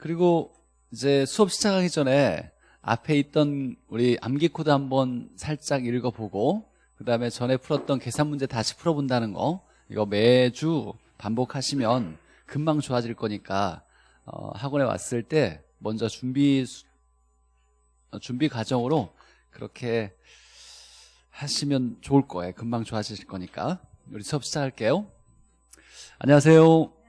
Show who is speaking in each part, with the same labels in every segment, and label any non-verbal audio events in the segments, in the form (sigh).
Speaker 1: 그리고 이제 수업 시작하기 전에 앞에 있던 우리 암기 코드 한번 살짝 읽어보고 그 다음에 전에 풀었던 계산 문제 다시 풀어본다는 거 이거 매주 반복하시면 금방 좋아질 거니까 어, 학원에 왔을 때 먼저 준비 어, 준비 과정으로 그렇게 하시면 좋을 거예요. 금방 좋아지실 거니까 우리 수업 시작할게요. 안녕하세요.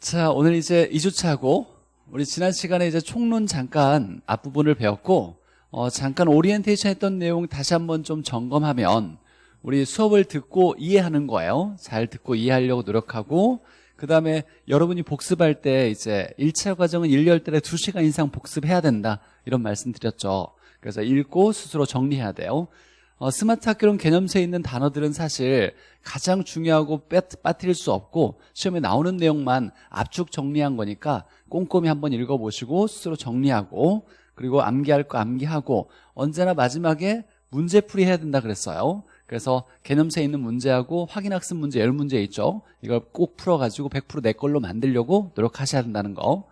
Speaker 1: 자, 오늘 이제 2주차고 우리 지난 시간에 이제 총론 잠깐 앞부분을 배웠고 어, 잠깐 오리엔테이션 했던 내용 다시 한번 좀 점검하면 우리 수업을 듣고 이해하는 거예요. 잘 듣고 이해하려고 노력하고 그 다음에 여러분이 복습할 때 이제 1차 과정은 1열달에 2시간 이상 복습해야 된다 이런 말씀 드렸죠. 그래서 읽고 스스로 정리해야 돼요. 어, 스마트 학교론 개념서에 있는 단어들은 사실 가장 중요하고 빠뜨릴 수 없고 시험에 나오는 내용만 압축 정리한 거니까 꼼꼼히 한번 읽어보시고 스스로 정리하고 그리고 암기할 거 암기하고 언제나 마지막에 문제풀이 해야 된다 그랬어요. 그래서 개념서에 있는 문제하고 확인학습 문제, 열 문제 있죠. 이걸 꼭 풀어가지고 100%내 걸로 만들려고 노력하셔야 된다는 거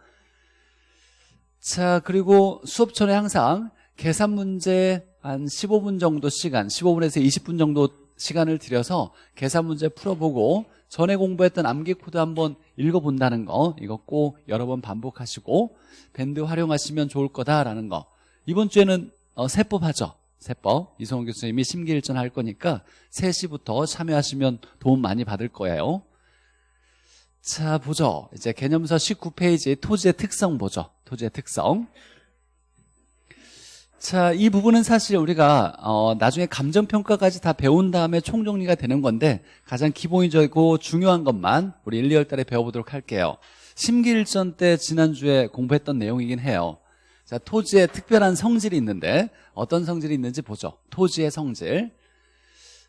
Speaker 1: 자 그리고 수업 전에 항상 계산 문제 한 15분 정도 시간 15분에서 20분 정도 시간을 들여서 계산 문제 풀어보고 전에 공부했던 암기 코드 한번 읽어본다는 거 이거 꼭 여러 번 반복하시고 밴드 활용하시면 좋을 거다라는 거. 이번 주에는 어, 세법 하죠. 세법. 이성훈 교수님이 심기일전 할 거니까 3시부터 참여하시면 도움 많이 받을 거예요. 자 보죠. 이제 개념서 19페이지 토지의 특성 보죠. 토지의 특성 자, 이 부분은 사실 우리가 어, 나중에 감정평가까지 다 배운 다음에 총정리가 되는 건데 가장 기본적이고 중요한 것만 우리 1, 2월 달에 배워보도록 할게요. 심기일전 때 지난주에 공부했던 내용이긴 해요. 자, 토지의 특별한 성질이 있는데 어떤 성질이 있는지 보죠. 토지의 성질.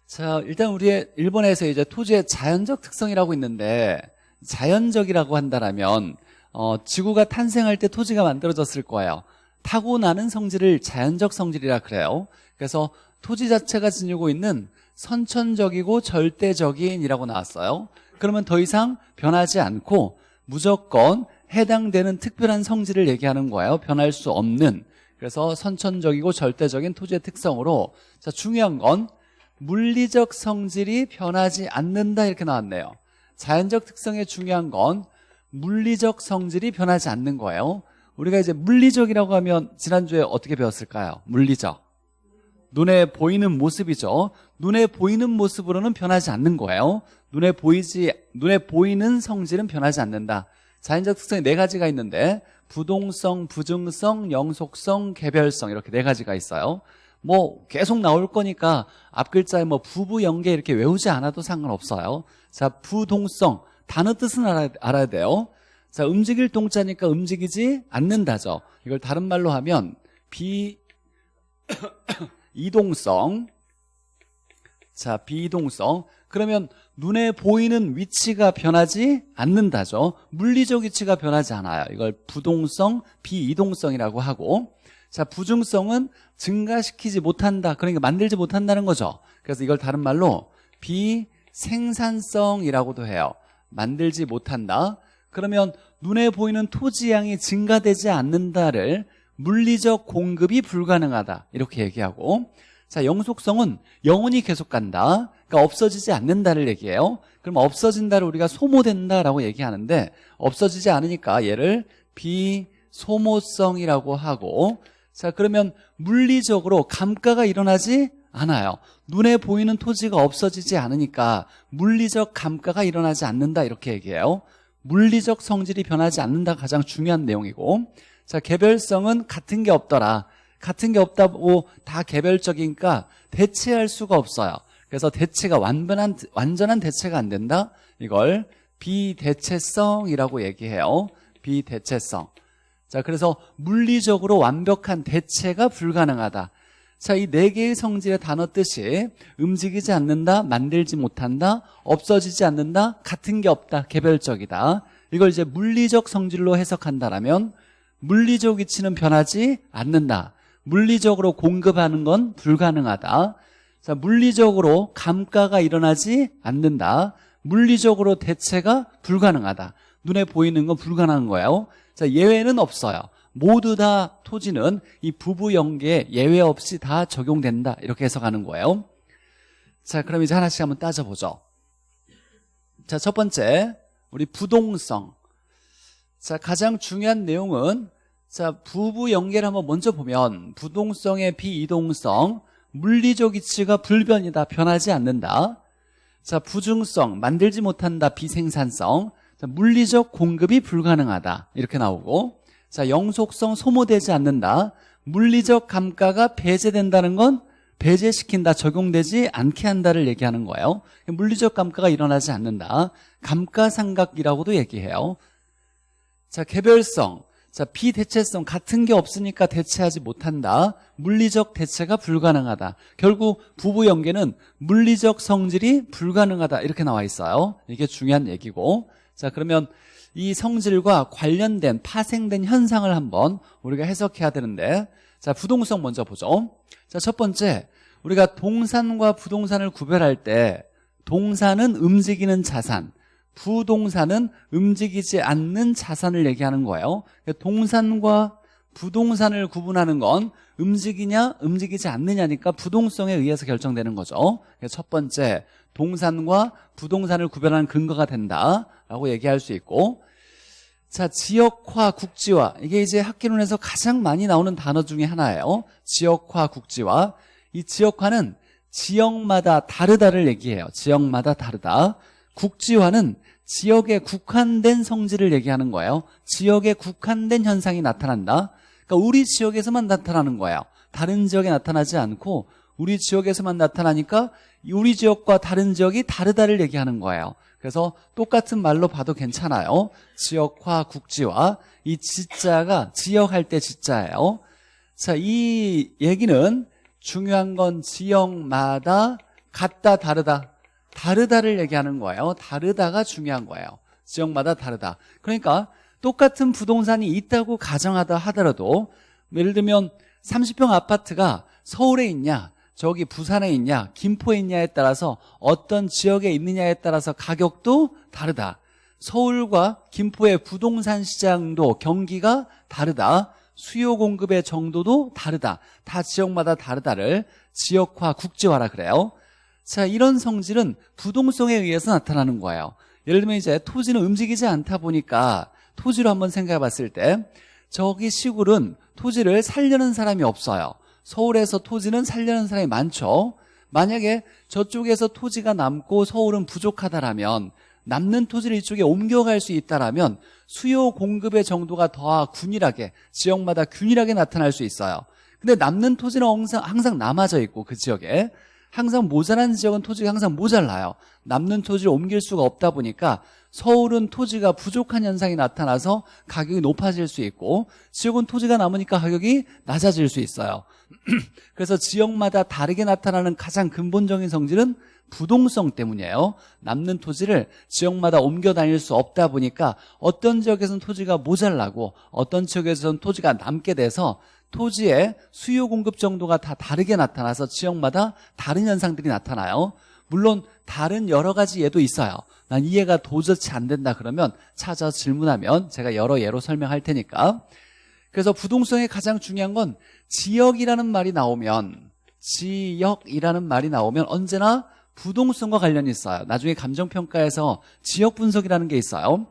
Speaker 1: 자, 일단 우리의 일본에서 이제 토지의 자연적 특성이라고 있는데 자연적이라고 한다면 어, 지구가 탄생할 때 토지가 만들어졌을 거예요. 타고나는 성질을 자연적 성질이라 그래요. 그래서 토지 자체가 지니고 있는 선천적이고 절대적인이라고 나왔어요. 그러면 더 이상 변하지 않고 무조건 해당되는 특별한 성질을 얘기하는 거예요. 변할 수 없는. 그래서 선천적이고 절대적인 토지의 특성으로 자 중요한 건 물리적 성질이 변하지 않는다 이렇게 나왔네요. 자연적 특성의 중요한 건 물리적 성질이 변하지 않는 거예요 우리가 이제 물리적이라고 하면 지난주에 어떻게 배웠을까요? 물리적. 눈에 보이는 모습이죠. 눈에 보이는 모습으로는 변하지 않는 거예요. 눈에 보이지, 눈에 보이는 성질은 변하지 않는다. 자연적 특성이 네 가지가 있는데, 부동성, 부증성, 영속성, 개별성, 이렇게 네 가지가 있어요. 뭐, 계속 나올 거니까 앞 글자에 뭐, 부부, 연계 이렇게 외우지 않아도 상관없어요. 자, 부동성. 단어 뜻은 알아야, 알아야 돼요. 자, 움직일 동자니까 움직이지 않는다죠. 이걸 다른 말로 하면 비 (coughs) 이동성 자, 비이동성 그러면 눈에 보이는 위치가 변하지 않는다죠. 물리적 위치가 변하지 않아요. 이걸 부동성, 비이동성이라고 하고 자, 부중성은 증가시키지 못한다. 그러니까 만들지 못한다는 거죠. 그래서 이걸 다른 말로 비생산성이라고도 해요. 만들지 못한다. 그러면 눈에 보이는 토지 양이 증가되지 않는다를 물리적 공급이 불가능하다. 이렇게 얘기하고. 자 영속성은 영원히 계속 간다. 그러니까 없어지지 않는다를 얘기해요. 그럼 없어진다를 우리가 소모된다라고 얘기하는데 없어지지 않으니까 얘를 비소모성이라고 하고. 자 그러면 물리적으로 감가가 일어나지 않아요. 눈에 보이는 토지가 없어지지 않으니까 물리적 감가가 일어나지 않는다. 이렇게 얘기해요 물리적 성질이 변하지 않는다 가장 중요한 내용이고 자 개별성은 같은 게 없더라. 같은 게 없다고 다 개별적이니까 대체할 수가 없어요. 그래서 대체가 완전한 완전한 대체가 안 된다? 이걸 비대체성이라고 얘기해요. 비대체성. 자 그래서 물리적으로 완벽한 대체가 불가능하다 자, 이 네 개의 성질의 단어 뜻이 움직이지 않는다, 만들지 못한다, 없어지지 않는다, 같은 게 없다, 개별적이다. 이걸 이제 물리적 성질로 해석한다라면 물리적 위치는 변하지 않는다. 물리적으로 공급하는 건 불가능하다. 자, 물리적으로 감가가 일어나지 않는다. 물리적으로 대체가 불가능하다. 눈에 보이는 건 불가능한 거예요. 자, 예외는 없어요. 모두 다 토지는 이 부부 연계에 예외 없이 다 적용된다. 이렇게 해석하는 거예요. 자, 그럼 이제 하나씩 한번 따져보죠. 자, 첫 번째, 우리 부동성. 자, 가장 중요한 내용은 자, 부부 연계를 한번 먼저 보면 부동성의 비이동성, 물리적 이치가 불변이다, 변하지 않는다. 자, 부중성, 만들지 못한다, 비생산성. 자, 물리적 공급이 불가능하다. 이렇게 나오고. 자, 영속성 소모되지 않는다. 물리적 감가가 배제된다는 건 배제시킨다, 적용되지 않게 한다를 얘기하는 거예요. 물리적 감가가 일어나지 않는다. 감가상각이라고도 얘기해요. 자, 개별성. 자, 비대체성 같은 게 없으니까 대체하지 못한다. 물리적 대체가 불가능하다. 결국 부부 연계는 물리적 성질이 불가능하다. 이렇게 나와 있어요. 이게 중요한 얘기고. 자, 그러면 이 성질과 관련된 파생된 현상을 한번 우리가 해석해야 되는데 자, 부동성 먼저 보죠. 자, 첫 번째, 우리가 동산과 부동산을 구별할 때 동산은 움직이는 자산, 부동산은 움직이지 않는 자산을 얘기하는 거예요. 동산과 부동산을 구분하는 건 움직이냐 움직이지 않느냐니까 부동성에 의해서 결정되는 거죠. 첫 번째, 동산과 부동산을 구별하는 근거가 된다라고 얘기할 수 있고 자, 지역화, 국지화. 이게 이제 학기론에서 가장 많이 나오는 단어 중에 하나예요. 지역화, 국지화. 이 지역화는 지역마다 다르다를 얘기해요. 지역마다 다르다. 국지화는 지역에 국한된 성질을 얘기하는 거예요. 지역에 국한된 현상이 나타난다. 그러니까 우리 지역에서만 나타나는 거예요. 다른 지역에 나타나지 않고 우리 지역에서만 나타나니까 우리 지역과 다른 지역이 다르다를 얘기하는 거예요. 그래서 똑같은 말로 봐도 괜찮아요. 지역화, 국지화. 이 지자가 지역할 때 지자예요. 자, 이 얘기는 중요한 건 지역마다 같다, 다르다. 다르다를 얘기하는 거예요. 다르다가 중요한 거예요. 지역마다 다르다. 그러니까 똑같은 부동산이 있다고 가정하다 하더라도 예를 들면 30평 아파트가 서울에 있냐 저기 부산에 있냐 김포에 있냐에 따라서 어떤 지역에 있느냐에 따라서 가격도 다르다. 서울과 김포의 부동산 시장도 경기가 다르다. 수요 공급의 정도도 다르다. 다 지역마다 다르다를 지역화 국지화라 그래요. 자 이런 성질은 부동성에 의해서 나타나는 거예요. 예를 들면 이제 토지는 움직이지 않다 보니까 토지로 한번 생각해 봤을 때 저기 시골은 토지를 살려는 사람이 없어요 서울에서 토지는 살려는 사람이 많죠. 만약에 저쪽에서 토지가 남고 서울은 부족하다라면 남는 토지를 이쪽에 옮겨갈 수 있다라면 수요 공급의 정도가 더 균일하게 지역마다 균일하게 나타날 수 있어요. 근데 남는 토지는 항상, 항상 남아져 있고 그 지역에. 항상 모자란 지역은 토지가 항상 모자라요. 남는 토지를 옮길 수가 없다 보니까 서울은 토지가 부족한 현상이 나타나서 가격이 높아질 수 있고 지역은 토지가 남으니까 가격이 낮아질 수 있어요 (clears throat) 그래서 지역마다 다르게 나타나는 가장 근본적인 성질은 부동성 때문이에요. 남는 토지를 지역마다 옮겨 다닐 수 없다 보니까 어떤 지역에서는 토지가 모자라고 어떤 지역에서는 토지가 남게 돼서 토지의 수요 공급 정도가 다 다르게 나타나서 지역마다 다른 현상들이 나타나요. 물론 다른 여러 가지 예도 있어요. 난 이해가 도저히 안 된다 그러면 찾아 질문하면 제가 여러 예로 설명할 테니까 그래서 부동성의 가장 중요한 건 지역이라는 말이 나오면 지역이라는 말이 나오면 언제나 부동성과 관련이 있어요. 나중에 감정평가에서 지역 분석이라는 게 있어요.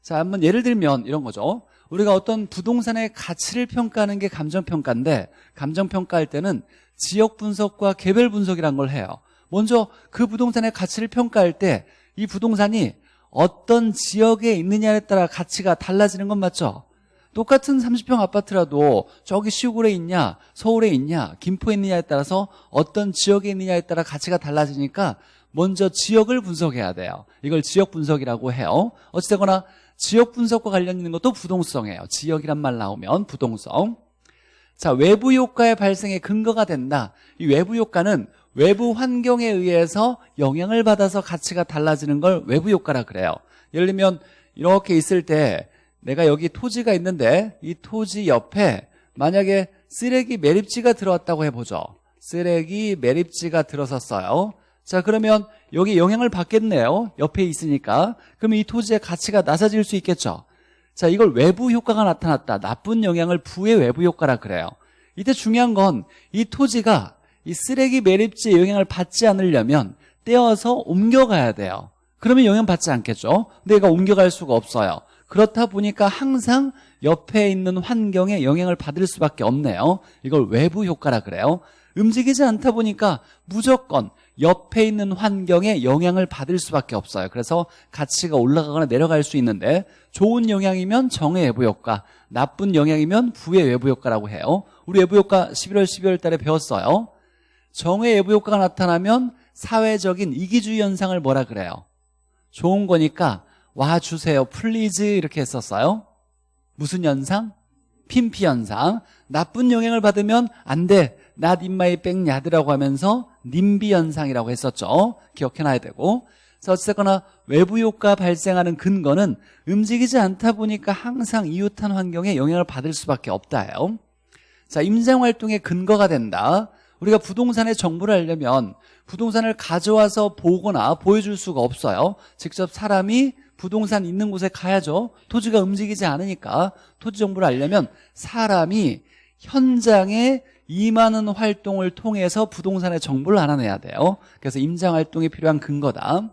Speaker 1: 자 한번 예를 들면 이런 거죠. 우리가 어떤 부동산의 가치를 평가하는 게 감정평가인데 감정평가할 때는 지역 분석과 개별 분석이라는 걸 해요. 먼저 그 부동산의 가치를 평가할 때 이 부동산이 어떤 지역에 있느냐에 따라 가치가 달라지는 건 맞죠? 똑같은 30평 아파트라도 저기 시골에 있냐 서울에 있냐 김포에 있느냐에 따라서 어떤 지역에 있느냐에 따라 가치가 달라지니까 먼저 지역을 분석해야 돼요. 이걸 지역 분석이라고 해요. 어찌되거나 지역 분석과 관련 있는 것도 부동성이에요. 지역이란 말 나오면 부동성. 자 외부 효과의 발생에 근거가 된다. 이 외부 효과는 외부 환경에 의해서 영향을 받아서 가치가 달라지는 걸 외부 효과라 그래요. 예를 들면 이렇게 있을 때 내가 여기 토지가 있는데 이 토지 옆에 만약에 쓰레기 매립지가 들어왔다고 해보죠. 쓰레기 매립지가 들어섰어요. 자 그러면 여기 영향을 받겠네요. 옆에 있으니까. 그러면 이 토지의 가치가 낮아질 수 있겠죠. 자 이걸 외부 효과가 나타났다. 나쁜 영향을 부의 외부 효과라 그래요. 이때 중요한 건 이 토지가 이 쓰레기 매립지의 영향을 받지 않으려면 떼어서 옮겨가야 돼요. 그러면 영향받지 않겠죠. 근데 얘가 옮겨갈 수가 없어요 그렇다 보니까 항상 옆에 있는 환경에 영향을 받을 수밖에 없네요. 이걸 외부 효과라 그래요. 움직이지 않다 보니까 무조건 옆에 있는 환경에 영향을 받을 수밖에 없어요. 그래서 가치가 올라가거나 내려갈 수 있는데 좋은 영향이면 정의 외부 효과 나쁜 영향이면 부의 외부 효과라고 해요. 우리 외부 효과 11월 12월 달에 배웠어요. 정의 외부 효과가 나타나면 사회적인 이기주의 현상을 뭐라 그래요? 좋은 거니까 와주세요 please 이렇게 했었어요. 무슨 현상? 핀피 현상. 나쁜 영향을 받으면 안돼. Not in my 백야드라고 하면서 님비 현상이라고 했었죠. 기억해놔야 되고. 자 어쨌거나 외부 효과 발생하는 근거는 움직이지 않다 보니까 항상 이웃한 환경에 영향을 받을 수밖에 없다요. 자 임장활동의 근거가 된다. 우리가 부동산의 정보를 알려면 부동산을 가져와서 보거나 보여줄 수가 없어요. 직접 사람이 부동산 있는 곳에 가야죠. 토지가 움직이지 않으니까. 토지 정보를 알려면 사람이 현장에 임하는 활동을 통해서 부동산의 정보를 알아내야 돼요. 그래서 임장 활동이 필요한 근거다.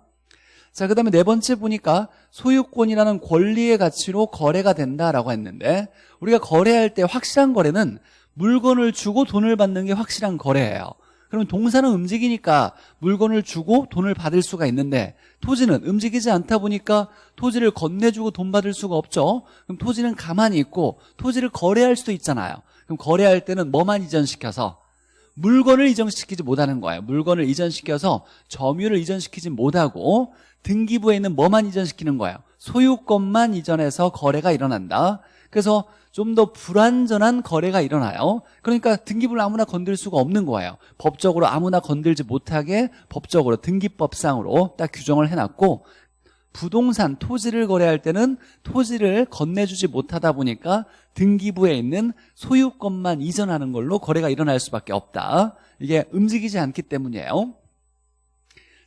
Speaker 1: 자, 그 다음에 네 번째 보니까 소유권이라는 권리의 가치로 거래가 된다라고 했는데 우리가 거래할 때 확실한 거래는 물건을 주고 돈을 받는 게 확실한 거래예요 그러면 동사는 움직이니까 물건을 주고 돈을 받을 수가 있는데 토지는 움직이지 않다 보니까 토지를 건네주고 돈 받을 수가 없죠. 그럼 토지는 가만히 있고 토지를 거래할 수도 있잖아요. 그럼 거래할 때는 뭐만 이전시켜서? 물건을 이전시키지 못하는 거예요. 물건을 이전시켜서 점유를 이전시키지 못하고 등기부에 있는 뭐만 이전시키는 거예요? 소유권만 이전해서 거래가 일어난다. 그래서 좀 더 불완전한 거래가 일어나요. 그러니까 등기부를 아무나 건들 수가 없는 거예요. 법적으로 아무나 건들지 못하게 법적으로 등기법상으로 딱 규정을 해놨고 부동산 토지를 거래할 때는 토지를 건네주지 못하다 보니까 등기부에 있는 소유권만 이전하는 걸로 거래가 일어날 수밖에 없다. 이게 움직이지 않기 때문이에요.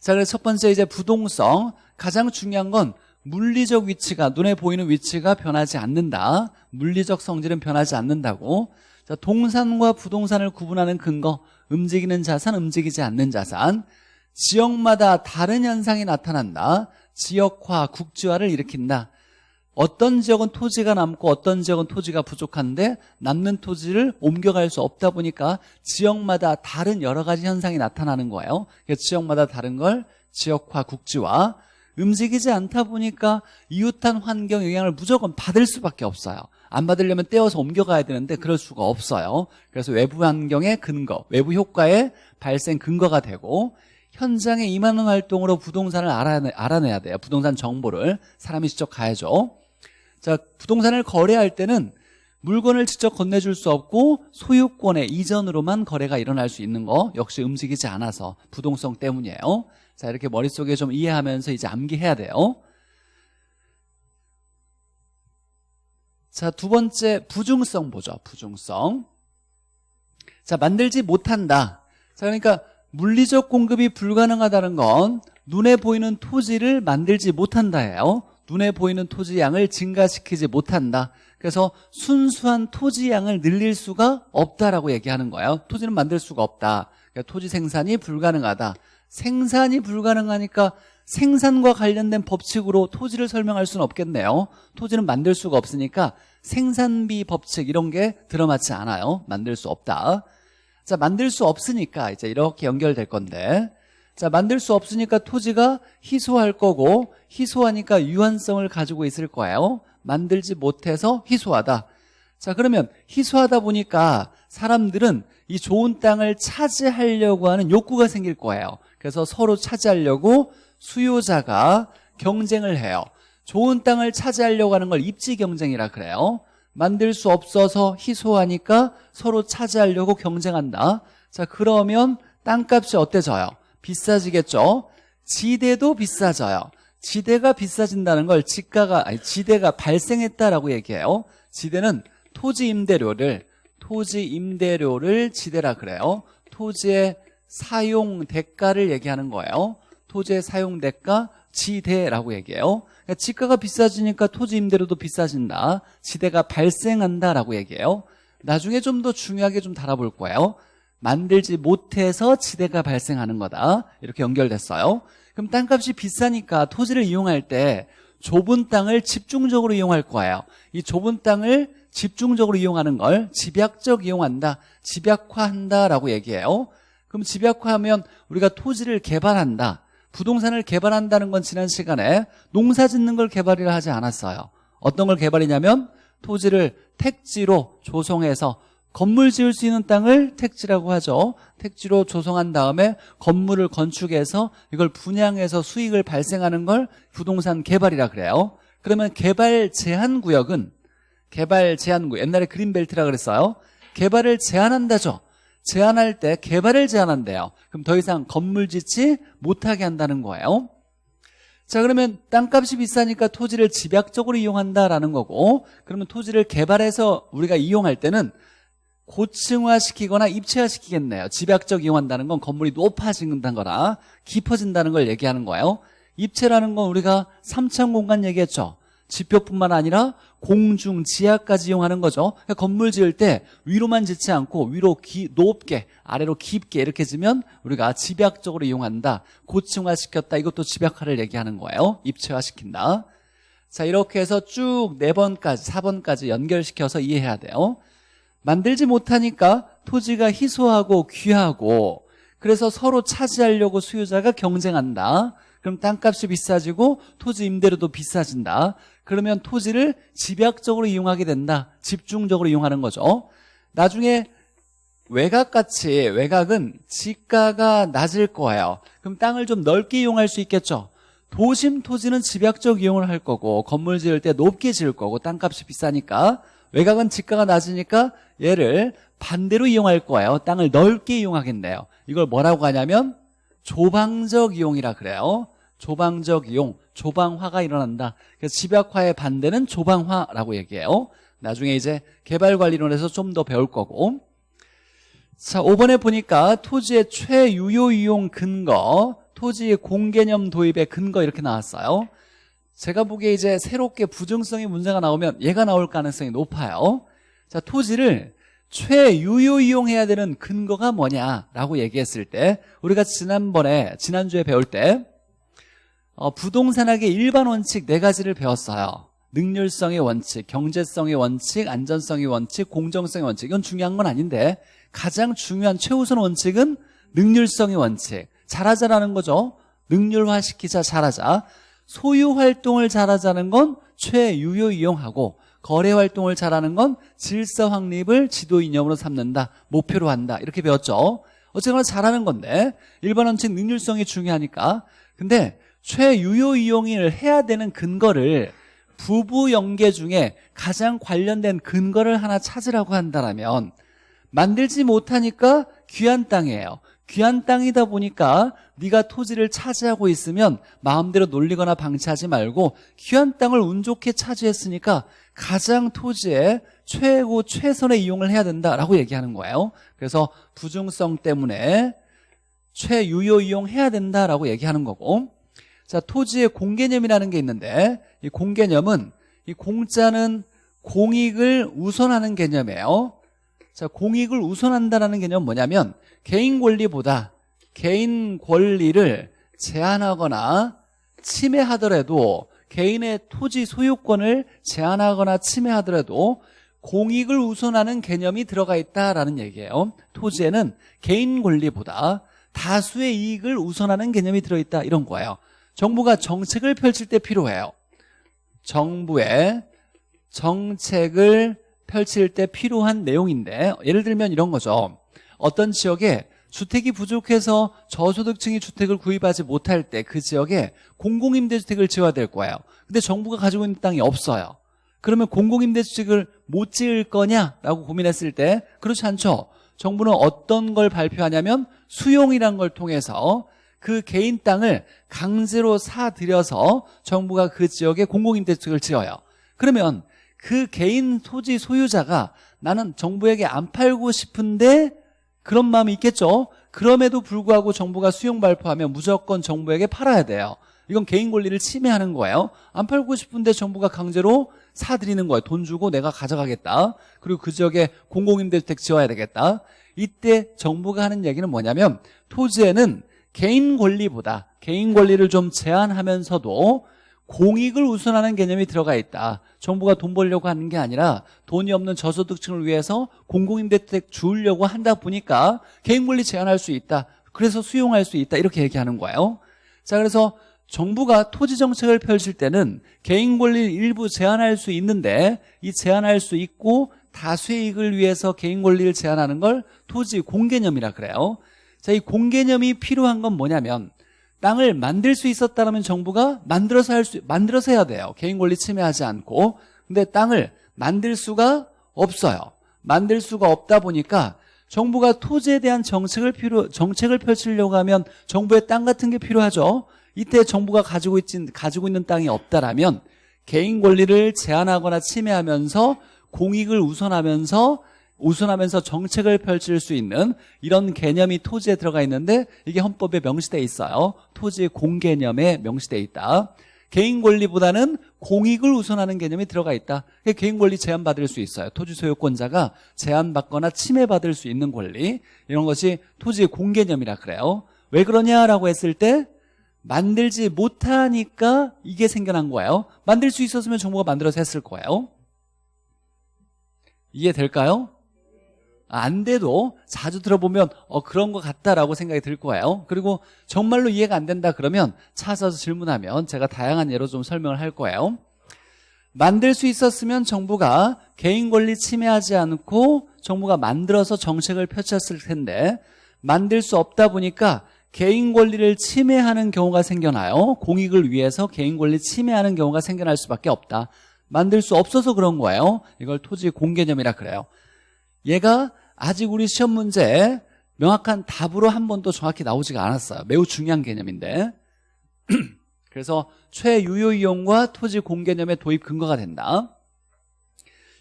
Speaker 1: 자 그래서 첫 번째 이제 부동성. 가장 중요한 건 물리적 위치가 눈에 보이는 위치가 변하지 않는다. 물리적 성질은 변하지 않는다고. 자 동산과 부동산을 구분하는 근거 움직이는 자산 움직이지 않는 자산. 지역마다 다른 현상이 나타난다. 지역화 국지화를 일으킨다. 어떤 지역은 토지가 남고 어떤 지역은 토지가 부족한데 남는 토지를 옮겨갈 수 없다 보니까 지역마다 다른 여러 가지 현상이 나타나는 거예요. 지역마다 다른 걸 지역화 국지화 움직이지 않다 보니까 이웃한 환경 영향을 무조건 받을 수밖에 없어요. 안 받으려면 떼어서 옮겨가야 되는데 그럴 수가 없어요. 그래서 외부 환경의 근거 외부 효과의 발생 근거가 되고 현장에 임하는 활동으로 부동산을 알아내, 알아내야 돼요. 부동산 정보를 사람이 직접 가야죠. 자 부동산을 거래할 때는 물건을 직접 건네줄 수 없고 소유권의 이전으로만 거래가 일어날 수 있는 거 역시 움직이지 않아서 부동성 때문이에요 자 이렇게 머릿속에 좀 이해하면서 이제 암기해야 돼요. 자 두 번째 부중성 보죠 부중성. 자 만들지 못한다. 자 그러니까 물리적 공급이 불가능하다는 건 눈에 보이는 토지를 만들지 못한다예요. 눈에 보이는 토지 양을 증가시키지 못한다. 그래서 순수한 토지 양을 늘릴 수가 없다라고 얘기하는 거예요. 토지는 만들 수가 없다. 그러니까 토지 생산이 불가능하다 생산이 불가능하니까 생산과 관련된 법칙으로 토지를 설명할 수는 없겠네요. 토지는 만들 수가 없으니까 생산비 법칙 이런 게 들어맞지 않아요. 만들 수 없다. 자 만들 수 없으니까 이제 이렇게 연결될 건데. 자 만들 수 없으니까 토지가 희소할 거고 희소하니까 유한성을 가지고 있을 거예요. 만들지 못해서 희소하다. 자 그러면 희소하다 보니까 사람들은 이 좋은 땅을 차지하려고 하는 욕구가 생길 거예요. 그래서 서로 차지하려고 수요자가 경쟁을 해요. 좋은 땅을 차지하려고 하는 걸 입지 경쟁이라 그래요. 만들 수 없어서 희소하니까 서로 차지하려고 경쟁한다. 자 그러면 땅값이 어때져요? 비싸지겠죠? 지대도 비싸져요. 지대가 비싸진다는 걸 지가가 아니 지대가 발생했다라고 얘기해요. 지대는 토지 임대료를 토지 임대료를 지대라 그래요 토지의 사용 대가를 얘기하는 거예요. 토지의 사용 대가 지대라고 얘기해요. 그러니까 지가가 비싸지니까 토지 임대료도 비싸진다. 지대가 발생한다라고 얘기해요. 나중에 좀 더 중요하게 좀 달아볼 거예요. 만들지 못해서 지대가 발생하는 거다. 이렇게 연결됐어요. 그럼 땅값이 비싸니까 토지를 이용할 때 좁은 땅을 집중적으로 이용할 거예요. 이 좁은 땅을 집중적으로 이용하는 걸 집약적 이용한다, 집약화한다라고 얘기해요. 그럼 집약화하면 우리가 토지를 개발한다, 부동산을 개발한다는 건 지난 시간에 농사 짓는 걸 개발이라 하지 않았어요. 어떤 걸 개발이냐면 토지를 택지로 조성해서 건물 지을 수 있는 땅을 택지라고 하죠. 택지로 조성한 다음에 건물을 건축해서 이걸 분양해서 수익을 발생하는 걸 부동산 개발이라 그래요. 그러면 개발 제한 구역은 개발 제한 구역 옛날에 그린벨트라 그랬어요. 개발을 제한한다죠. 제한할 때 개발을 제한한대요. 그럼 더 이상 건물 짓지 못하게 한다는 거예요. 자 그러면 땅값이 비싸니까 토지를 집약적으로 이용한다라는 거고 그러면 토지를 개발해서 우리가 이용할 때는 고층화시키거나 입체화시키겠네요. 집약적 이용한다는 건 건물이 높아진다는 거라 깊어진다는 걸 얘기하는 거예요. 입체라는 건 우리가 3층 공간 얘기했죠. 지표뿐만 아니라 공중, 지하까지 이용하는 거죠. 그러니까 건물 지을 때 위로만 짓지 않고 위로 기, 높게, 아래로 깊게 이렇게 지면 우리가 집약적으로 이용한다. 고층화시켰다. 이것도 집약화를 얘기하는 거예요. 입체화시킨다. 자 이렇게 해서 쭉 4번까지, 4번까지 연결시켜서 이해해야 돼요. 만들지 못하니까 토지가 희소하고 귀하고 그래서 서로 차지하려고 수요자가 경쟁한다. 그럼 땅값이 비싸지고 토지 임대료도 비싸진다. 그러면 토지를 집약적으로 이용하게 된다. 집중적으로 이용하는 거죠. 나중에 외곽같이 외곽은 지가가 낮을 거예요. 그럼 땅을 좀 넓게 이용할 수 있겠죠. 도심 토지는 집약적 이용을 할 거고 건물 지을 때 높게 지을 거고 땅값이 비싸니까 외곽은 지가가 낮으니까 얘를 반대로 이용할 거예요. 땅을 넓게 이용하겠네요. 이걸 뭐라고 하냐면 조방적 이용이라 그래요. 조방적 이용, 조방화가 일어난다. 그래서 집약화의 반대는 조방화라고 얘기해요. 나중에 이제 개발관리론에서 좀 더 배울 거고. 자, 5번에 보니까 토지의 최유효 이용 근거, 토지의 공개념 도입의 근거 이렇게 나왔어요. 제가 보기에 이제 새롭게 부정성의 문제가 나오면 얘가 나올 가능성이 높아요. 자, 토지를 최유효 이용해야 되는 근거가 뭐냐라고 얘기했을 때 우리가 지난번에 지난주에 배울 때 어, 부동산학의 일반 원칙 네 가지를 배웠어요. 능률성의 원칙, 경제성의 원칙, 안전성의 원칙, 공정성의 원칙. 이건 중요한 건 아닌데 가장 중요한 최우선 원칙은 능률성의 원칙. 잘하자라는 거죠. 능률화시키자 잘하자. 소유 활동을 잘하자는 건 최유효 이용하고 거래 활동을 잘하는 건 질서 확립을 지도 이념으로 삼는다 목표로 한다. 이렇게 배웠죠. 어쨌거나 잘하는 건데 일반 원칙 능률성이 중요하니까. 근데 최유효 이용을 해야 되는 근거를 부부 연계 중에 가장 관련된 근거를 하나 찾으라고 한다면 만들지 못하니까 귀한 땅이에요. 귀한 땅이다 보니까 네가 토지를 차지하고 있으면 마음대로 놀리거나 방치하지 말고 귀한 땅을 운 좋게 차지했으니까 가장 토지에 최고 최선의 이용을 해야 된다라고 얘기하는 거예요. 그래서 부중성 때문에 최유효 이용해야 된다라고 얘기하는 거고 자 토지의 공개념이라는 게 있는데 이 공개념은 이 공짜는 공익을 우선하는 개념이에요. 자 공익을 우선한다는 개념은 뭐냐면 개인 권리보다 개인 권리를 제한하거나 침해하더라도 개인의 토지 소유권을 제한하거나 침해하더라도 공익을 우선하는 개념이 들어가 있다라는 얘기예요. 토지에는 개인 권리보다 다수의 이익을 우선하는 개념이 들어있다. 이런 거예요 정부가 정책을 펼칠 때 필요해요. 정부의 정책을 펼칠 때 필요한 내용인데 예를 들면 이런 거죠. 어떤 지역에 주택이 부족해서 저소득층이 주택을 구입하지 못할 때 그 지역에 공공임대주택을 지어야 될 거예요. 근데 정부가 가지고 있는 땅이 없어요. 그러면 공공임대주택을 못 지을 거냐라고 고민했을 때 그렇지 않죠. 정부는 어떤 걸 발표하냐면 수용이란 걸 통해서 그 개인 땅을 강제로 사들여서 정부가 그 지역에 공공임대주택을 지어요 그러면 그 개인 토지 소유자가 나는 정부에게 안 팔고 싶은데 그런 마음이 있겠죠 그럼에도 불구하고 정부가 수용 발표하면 무조건 정부에게 팔아야 돼요. 이건 개인 권리를 침해하는 거예요. 안 팔고 싶은데 정부가 강제로 사들이는 거예요. 돈 주고 내가 가져가겠다. 그리고 그 지역에 공공임대주택 지어야 되겠다. 이때 정부가 하는 얘기는 뭐냐면 토지에는 개인 권리보다 개인 권리를 좀 제한하면서도 공익을 우선하는 개념이 들어가 있다. 정부가 돈 벌려고 하는 게 아니라 돈이 없는 저소득층을 위해서 공공임대주택 주려고 한다 보니까 개인 권리 제한할 수 있다. 그래서 수용할 수 있다. 이렇게 얘기하는 거예요. 자, 그래서 정부가 토지 정책을 펼칠 때는 개인 권리를 일부 제한할 수 있는데 이 제한할 수 있고 다수의 이익을 위해서 개인 권리를 제한하는 걸 토지 공개념이라 그래요. 자, 이 공개념이 필요한 건 뭐냐면 땅을 만들 수 있었다면 정부가 만들어서 할 수, 만들어서 해야 돼요. 개인 권리 침해하지 않고. 근데 땅을 만들 수가 없어요. 만들 수가 없다 보니까 정부가 토지에 대한 정책을 필요, 정책을 펼치려고 하면 정부의 땅 같은 게 필요하죠. 이때 정부가 가지고 있진, 가지고 있는 땅이 없다라면 개인 권리를 제한하거나 침해하면서 공익을 우선하면서 우선하면서 정책을 펼칠 수 있는 이런 개념이 토지에 들어가 있는데 이게 헌법에 명시돼 있어요. 토지 공개념에 명시돼 있다. 개인 권리보다는 공익을 우선하는 개념이 들어가 있다. 개인 권리 제한받을 수 있어요. 토지 소유권자가 제한받거나 침해받을 수 있는 권리 이런 것이 토지 공개념이라 그래요. 왜 그러냐라고 했을 때 만들지 못하니까 이게 생겨난 거예요. 만들 수 있었으면 정부가 만들어서 했을 거예요. 이해될까요? 안 돼도 자주 들어보면 어 그런 것 같다라고 생각이 들 거예요. 그리고 정말로 이해가 안 된다 그러면 찾아서 질문하면 제가 다양한 예로 좀 설명을 할 거예요. 만들 수 있었으면 정부가 개인 권리 침해하지 않고 정부가 만들어서 정책을 펼쳤을 텐데 만들 수 없다 보니까 개인 권리를 침해하는 경우가 생겨나요. 공익을 위해서 개인 권리 침해하는 경우가 생겨날 수밖에 없다. 만들 수 없어서 그런 거예요. 이걸 토지 공개념이라 그래요. 얘가 아직 우리 시험 문제 명확한 답으로 한 번도 정확히 나오지가 않았어요. 매우 중요한 개념인데. (clears throat) 그래서 최유효 이용과 토지 공개념의 도입 근거가 된다.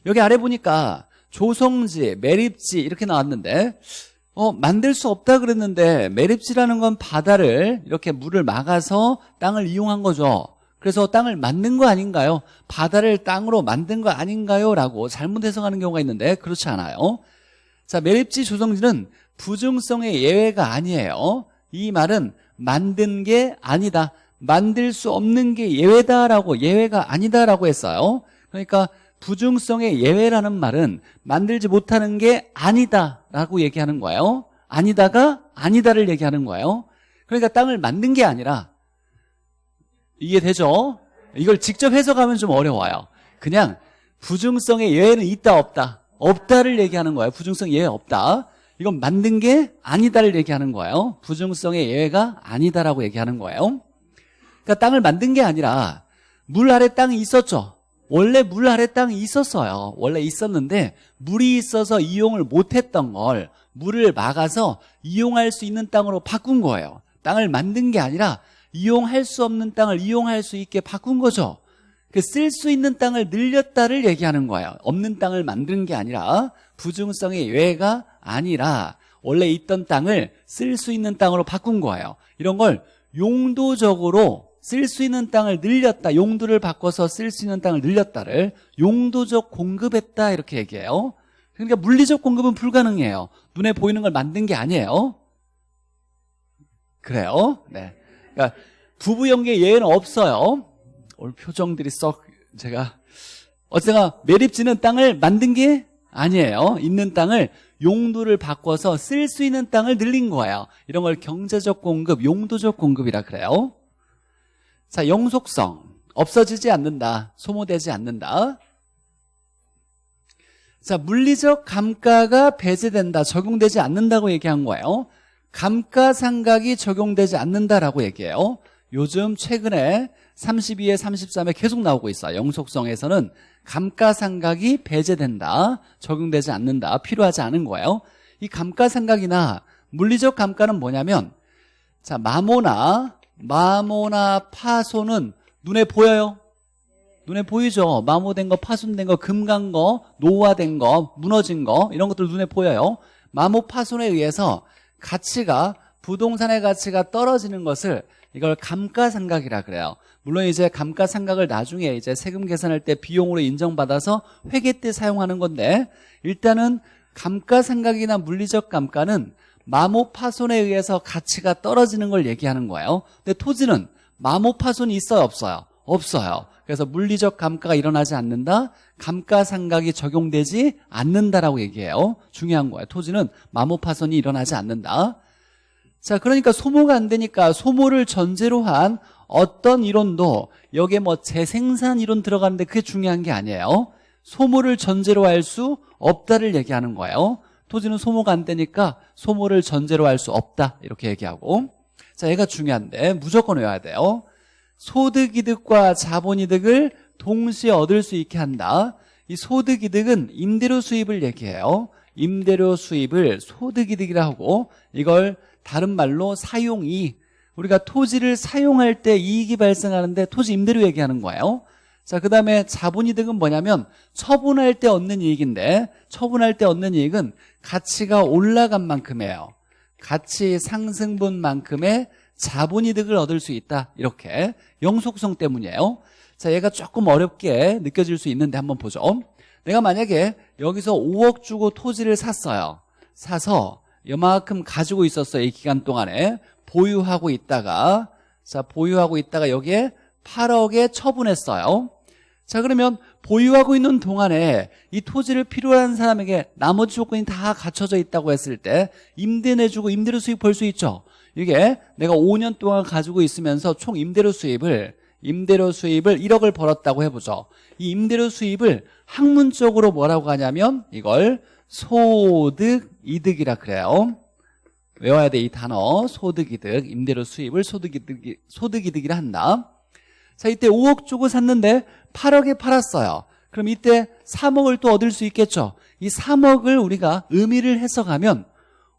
Speaker 1: 여기 아래 보니까 조성지, 매립지 이렇게 나왔는데 어, 만들 수 없다 그랬는데 매립지라는 건 바다를 이렇게 물을 막아서 땅을 이용한 거죠. 그래서 땅을 만든 거 아닌가요? 바다를 땅으로 만든 거 아닌가요? 라고 잘못 해석하는 경우가 있는데 그렇지 않아요 자 매립지 조성지는 부증성의 예외가 아니에요. 이 말은 만든 게 아니다. 만들 수 없는 게 예외다라고 예외가 아니다라고 했어요. 그러니까 부증성의 예외라는 말은 만들지 못하는 게 아니다라고 얘기하는 거예요. 아니다가 아니다를 얘기하는 거예요. 그러니까 땅을 만든 게 아니라 이해되죠? 이걸 직접 해석하면 좀 어려워요. 그냥 부증성의 예외는 있다 없다 없다를 얘기하는 거예요. 부증성 예외 없다. 이건 만든 게 아니다를 얘기하는 거예요. 부증성의 예외가 아니다라고 얘기하는 거예요. 그러니까 땅을 만든 게 아니라 물 아래 땅이 있었죠. 원래 물 아래 땅이 있었어요. 원래 있었는데 물이 있어서 이용을 못했던 걸 물을 막아서 이용할 수 있는 땅으로 바꾼 거예요. 땅을 만든 게 아니라 이용할 수 없는 땅을 이용할 수 있게 바꾼 거죠 그 쓸 수 있는 땅을 늘렸다를 얘기하는 거예요. 없는 땅을 만든 게 아니라 부중성의 예외가 아니라 원래 있던 땅을 쓸 수 있는 땅으로 바꾼 거예요. 이런 걸 용도적으로 쓸 수 있는 땅을 늘렸다 용도를 바꿔서 쓸 수 있는 땅을 늘렸다를 용도적 공급했다 이렇게 얘기해요. 그러니까 물리적 공급은 불가능해요. 눈에 보이는 걸 만든 게 아니에요. 그래요? 네. 그러니까 부부 연계 예외는 없어요. 오늘 표정들이 썩 제가 어쨌거나 매립지는 땅을 만든 게 아니에요. 있는 땅을 용도를 바꿔서 쓸 수 있는 땅을 늘린 거예요. 이런 걸 경제적 공급, 용도적 공급이라 그래요. 자, 영속성. 없어지지 않는다. 소모되지 않는다. 자, 물리적 감가가 배제된다. 적용되지 않는다고 얘기한 거예요. 감가상각이 적용되지 않는다라고 얘기해요 요즘 최근에 32에 33에 계속 나오고 있어요. 영속성에서는 감가상각이 배제된다 적용되지 않는다 필요하지 않은 거예요. 이 감가상각이나 물리적 감가는 뭐냐면 자 마모나 마모나 파손은 눈에 보여요? 눈에 보이죠? 마모된 거 파손된 거 금간 거 노화된 거 무너진 거 이런 것들 눈에 보여요. 마모 파손에 의해서 가치가 부동산의 가치가 떨어지는 것을 이걸 감가상각이라 그래요. 물론 이제 감가상각을 나중에 이제 세금 계산할 때 비용으로 인정받아서 회계 때 사용하는 건데 일단은 감가상각이나 물리적 감가는 마모 파손에 의해서 가치가 떨어지는 걸 얘기하는 거예요. 근데 토지는 마모 파손이 있어요, 없어요? 없어요. 그래서 물리적 감가가 일어나지 않는다. 감가상각이 적용되지 않는다라고 얘기해요. 중요한 거예요. 토지는 마모 파손이 일어나지 않는다. 자, 그러니까 소모가 안 되니까 소모를 전제로 한 어떤 이론도 여기에 뭐 재생산 이론 들어가는데 그게 중요한 게 아니에요. 소모를 전제로 할 수 없다를 얘기하는 거예요. 토지는 소모가 안 되니까 소모를 전제로 할 수 없다 이렇게 얘기하고 자 얘가 중요한데 무조건 외워야 돼요. 소득이득과 자본이득을 동시에 얻을 수 있게 한다. 이 소득이득은 임대료 수입을 얘기해요. 임대료 수입을 소득이득이라 하고 이걸 다른 말로 사용이 우리가 토지를 사용할 때 이익이 발생하는데 토지 임대료 얘기하는 거예요. 자, 그 다음에 자본이득은 뭐냐면 처분할 때 얻는 이익인데 처분할 때 얻는 이익은 가치가 올라간 만큼이에요. 가치 상승분만큼의 자본이득을 얻을 수 있다. 이렇게 영속성 때문이에요. 자, 얘가 조금 어렵게 느껴질 수 있는데 한번 보죠. 내가 만약에 여기서 5억 주고 토지를 샀어요. 사서 이만큼 가지고 있었어요. 이 기간 동안에 보유하고 있다가 자 보유하고 있다가 여기에 8억에 처분했어요. 자 그러면 보유하고 있는 동안에 이 토지를 필요한 사람에게 나머지 조건이 다 갖춰져 있다고 했을 때 임대 내주고 임대료 수입 벌 수 있죠 이게 내가 5년 동안 가지고 있으면서 총 임대료 수입을 임대료 수입을 1억을 벌었다고 해보죠 이 임대료 수입을 학문적으로 뭐라고 하냐면 이걸 소득 이득이라 그래요. 외워야 돼 이 단어. 소득이득 임대료 수입을 소득이득, 소득이득이라 한다. 자 이때 5억 주고 샀는데 8억에 팔았어요. 그럼 이때 3억을 또 얻을 수 있겠죠. 이 3억을 우리가 의미를 해석하면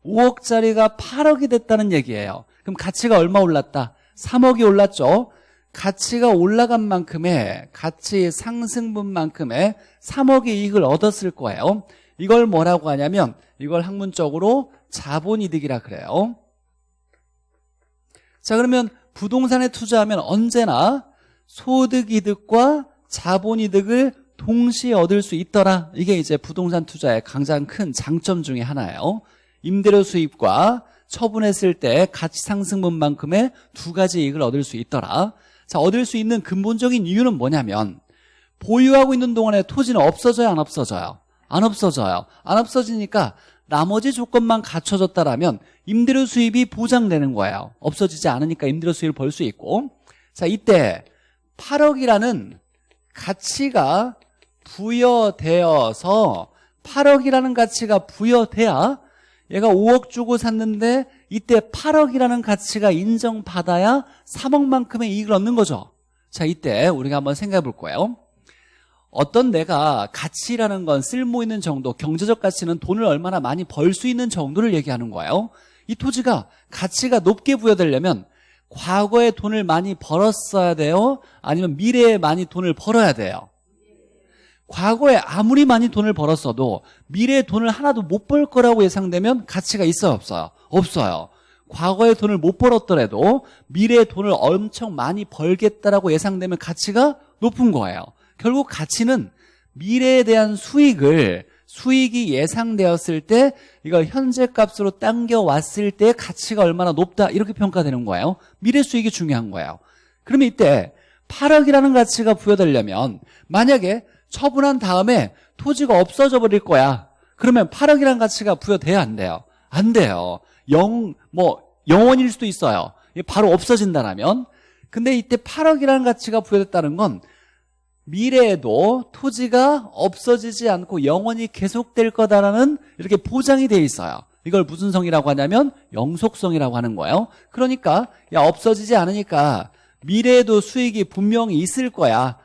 Speaker 1: 5억짜리가 8억이 됐다는 얘기예요. 그럼 가치가 얼마 올랐다? 3억이 올랐죠. 가치가 올라간 만큼의 가치 상승분만큼의 3억의 이익을 얻었을 거예요 이걸 뭐라고 하냐면 이걸 학문적으로 자본이득이라 그래요. 자 그러면 부동산에 투자하면 언제나 소득이득과 자본이득을 동시에 얻을 수 있더라. 이게 이제 부동산 투자의 가장 큰 장점 중에 하나예요. 임대료 수입과 처분했을 때 가치 상승분만큼의 두 가지 이익을 얻을 수 있더라. 자 얻을 수 있는 근본적인 이유는 뭐냐면 보유하고 있는 동안에 토지는 없어져요 안 없어져요 안 없어져요. 안 없어지니까 나머지 조건만 갖춰졌다라면 임대료 수입이 보장되는 거예요. 없어지지 않으니까 임대료 수입을 벌 수 있고. 자 이때 8억이라는 가치가 부여되어서 8억이라는 가치가 부여돼야 얘가 5억 주고 샀는데 이때 8억이라는 가치가 인정받아야 3억만큼의 이익을 얻는 거죠. 자 이때 우리가 한번 생각해 볼 거예요 어떤 내가 가치라는 건 쓸모 있는 정도 경제적 가치는 돈을 얼마나 많이 벌 수 있는 정도를 얘기하는 거예요 이 토지가 가치가 높게 부여되려면 과거에 돈을 많이 벌었어야 돼요? 아니면 미래에 많이 돈을 벌어야 돼요? 과거에 아무리 많이 돈을 벌었어도 미래에 돈을 하나도 못 벌 거라고 예상되면 가치가 있어요? 없어요? 없어요. 과거에 돈을 못 벌었더라도 미래에 돈을 엄청 많이 벌겠다라고 예상되면 가치가 높은 거예요. 결국 가치는 미래에 대한 수익을 수익이 예상되었을 때 이걸 현재 값으로 당겨왔을 때 가치가 얼마나 높다 이렇게 평가되는 거예요. 미래 수익이 중요한 거예요. 그러면 이때 8억이라는 가치가 부여되려면 만약에 처분한 다음에 토지가 없어져 버릴 거야. 그러면 8억이라는 가치가 부여돼야 안 돼요. 안 돼요. 영, 뭐 영원일 수도 있어요. 바로 없어진다면. 근데 이때 8억이라는 가치가 부여됐다는 건 미래에도 토지가 없어지지 않고 영원히 계속될 거다라는 이렇게 보장이 돼 있어요. 이걸 무슨 성이라고 하냐면 영속성이라고 하는 거예요. 그러니까 야 없어지지 않으니까 미래에도 수익이 분명히 있을 거야.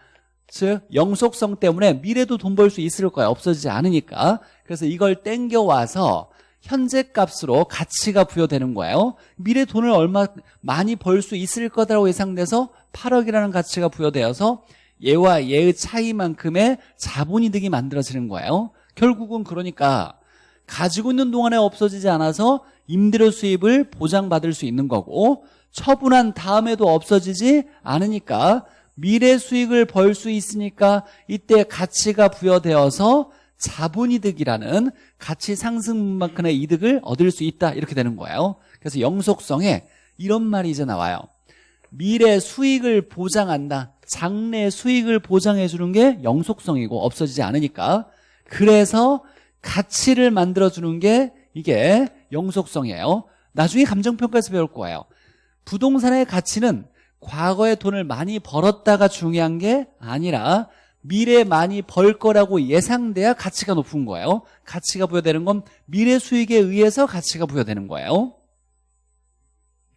Speaker 1: 즉 영속성 때문에 미래도 돈 벌 수 있을 거야. 없어지지 않으니까. 그래서 이걸 땡겨와서 현재 값으로 가치가 부여되는 거예요. 미래 돈을 얼마 많이 벌 수 있을 거다라고 예상돼서 8억이라는 가치가 부여되어서 얘와 얘의 차이만큼의 자본이득이 만들어지는 거예요. 결국은 그러니까 가지고 있는 동안에 없어지지 않아서 임대료 수입을 보장받을 수 있는 거고 처분한 다음에도 없어지지 않으니까 미래 수익을 벌 수 있으니까 이때 가치가 부여되어서 자본이득이라는 가치 상승만큼의 이득을 얻을 수 있다 이렇게 되는 거예요. 그래서 영속성에 이런 말이 이제 나와요. 미래 수익을 보장한다 장래 수익을 보장해 주는 게 영속성이고 없어지지 않으니까. 그래서 가치를 만들어 주는 게 이게 영속성이에요. 나중에 감정평가에서 배울 거예요. 부동산의 가치는 과거에 돈을 많이 벌었다가 중요한 게 아니라 미래에 많이 벌 거라고 예상돼야 가치가 높은 거예요. 가치가 부여되는 건 미래 수익에 의해서 가치가 부여되는 거예요.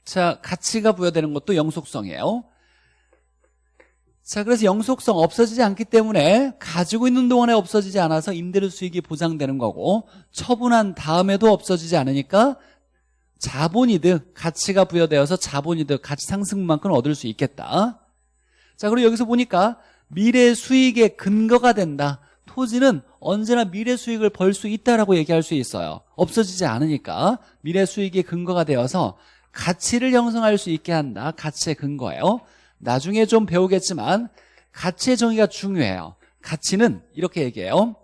Speaker 1: 자 가치가 부여되는 것도 영속성이에요 자 그래서 영속성 없어지지 않기 때문에 가지고 있는 동안에 없어지지 않아서 임대료 수익이 보장되는 거고 처분한 다음에도 없어지지 않으니까 자본이득 가치가 부여되어서 자본이득 가치 상승만큼 얻을 수 있겠다. 자 그리고 여기서 보니까 미래 수익의 근거가 된다. 토지는 언제나 미래 수익을 벌 수 있다라고 얘기할 수 있어요. 없어지지 않으니까 미래 수익의 근거가 되어서 가치를 형성할 수 있게 한다. 가치의 근거예요 나중에 좀 배우겠지만 가치의 정의가 중요해요. 가치는 이렇게 얘기해요.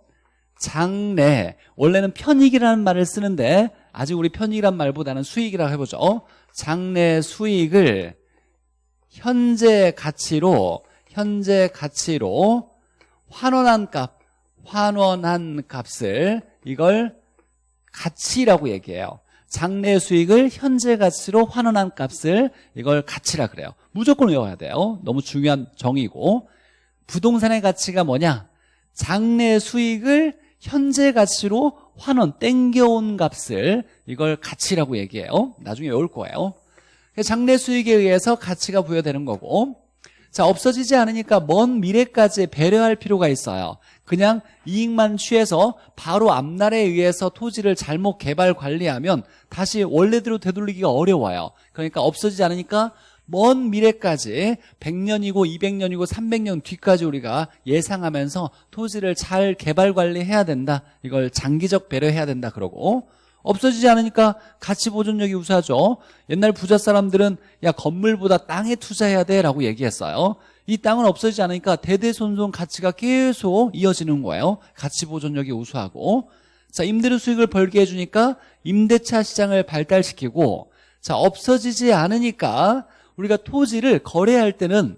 Speaker 1: 장래. 원래는 편익이라는 말을 쓰는데 아직 우리 편익이란 말보다는 수익이라고 해보죠. 장래 수익을 현재 가치로 현재 가치로 환원한 값 환원한 값을 이걸 가치라고 얘기해요 장래 수익을 현재 가치로 환원한 값을 이걸 가치라 그래요. 무조건 외워야 돼요. 너무 중요한 정의고. 부동산의 가치가 뭐냐? 장래 수익을 현재 가치로 환원 땡겨온 값을 이걸 가치라고 얘기해요. 나중에 외울 거예요. 장래 수익에 의해서 가치가 부여되는 거고 자 없어지지 않으니까 먼 미래까지 배려할 필요가 있어요. 그냥 이익만 취해서 바로 앞날에 의해서 토지를 잘못 개발 관리하면 다시 원래대로 되돌리기가 어려워요. 그러니까 없어지지 않으니까 먼 미래까지 100년이고 200년이고 300년 뒤까지 우리가 예상하면서 토지를 잘 개발 관리해야 된다. 이걸 장기적 배려해야 된다 그러고 없어지지 않으니까 가치 보존력이 우수하죠. 옛날 부자 사람들은 야 건물보다 땅에 투자해야 돼. 라고 얘기했어요. 이 땅은 없어지지 않으니까 대대손손 가치가 계속 이어지는 거예요. 가치 보존력이 우수하고. 자 임대료 수익을 벌게 해주니까 임대차 시장을 발달시키고 자 없어지지 않으니까 우리가 토지를 거래할 때는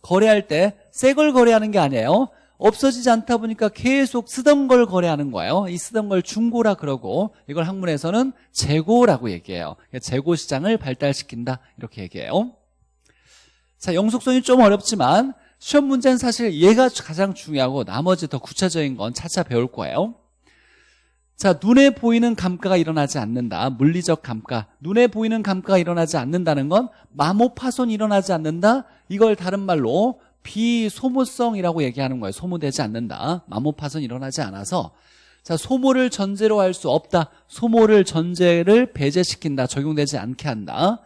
Speaker 1: 거래할 때 새 걸 거래하는 게 아니에요 없어지지 않다 보니까 계속 쓰던 걸 거래하는 거예요. 이 쓰던 걸 중고라 그러고 이걸 학문에서는 재고라고 얘기해요. 재고 시장을 발달시킨다. 이렇게 얘기해요. 자 영속성이 좀 어렵지만 시험 문제는 사실 얘가 가장 중요하고 나머지 더 구체적인 건 차차 배울 거예요. 자 눈에 보이는 감가가 일어나지 않는다. 물리적 감가. 눈에 보이는 감가가 일어나지 않는다는 건 마모 파손이 일어나지 않는다? 이걸 다른 말로 비소모성이라고 얘기하는 거예요. 소모되지 않는다. 마모 파손이 일어나지 않아서. 자 소모를 전제로 할 수 없다. 소모를 전제를 배제시킨다. 적용되지 않게 한다.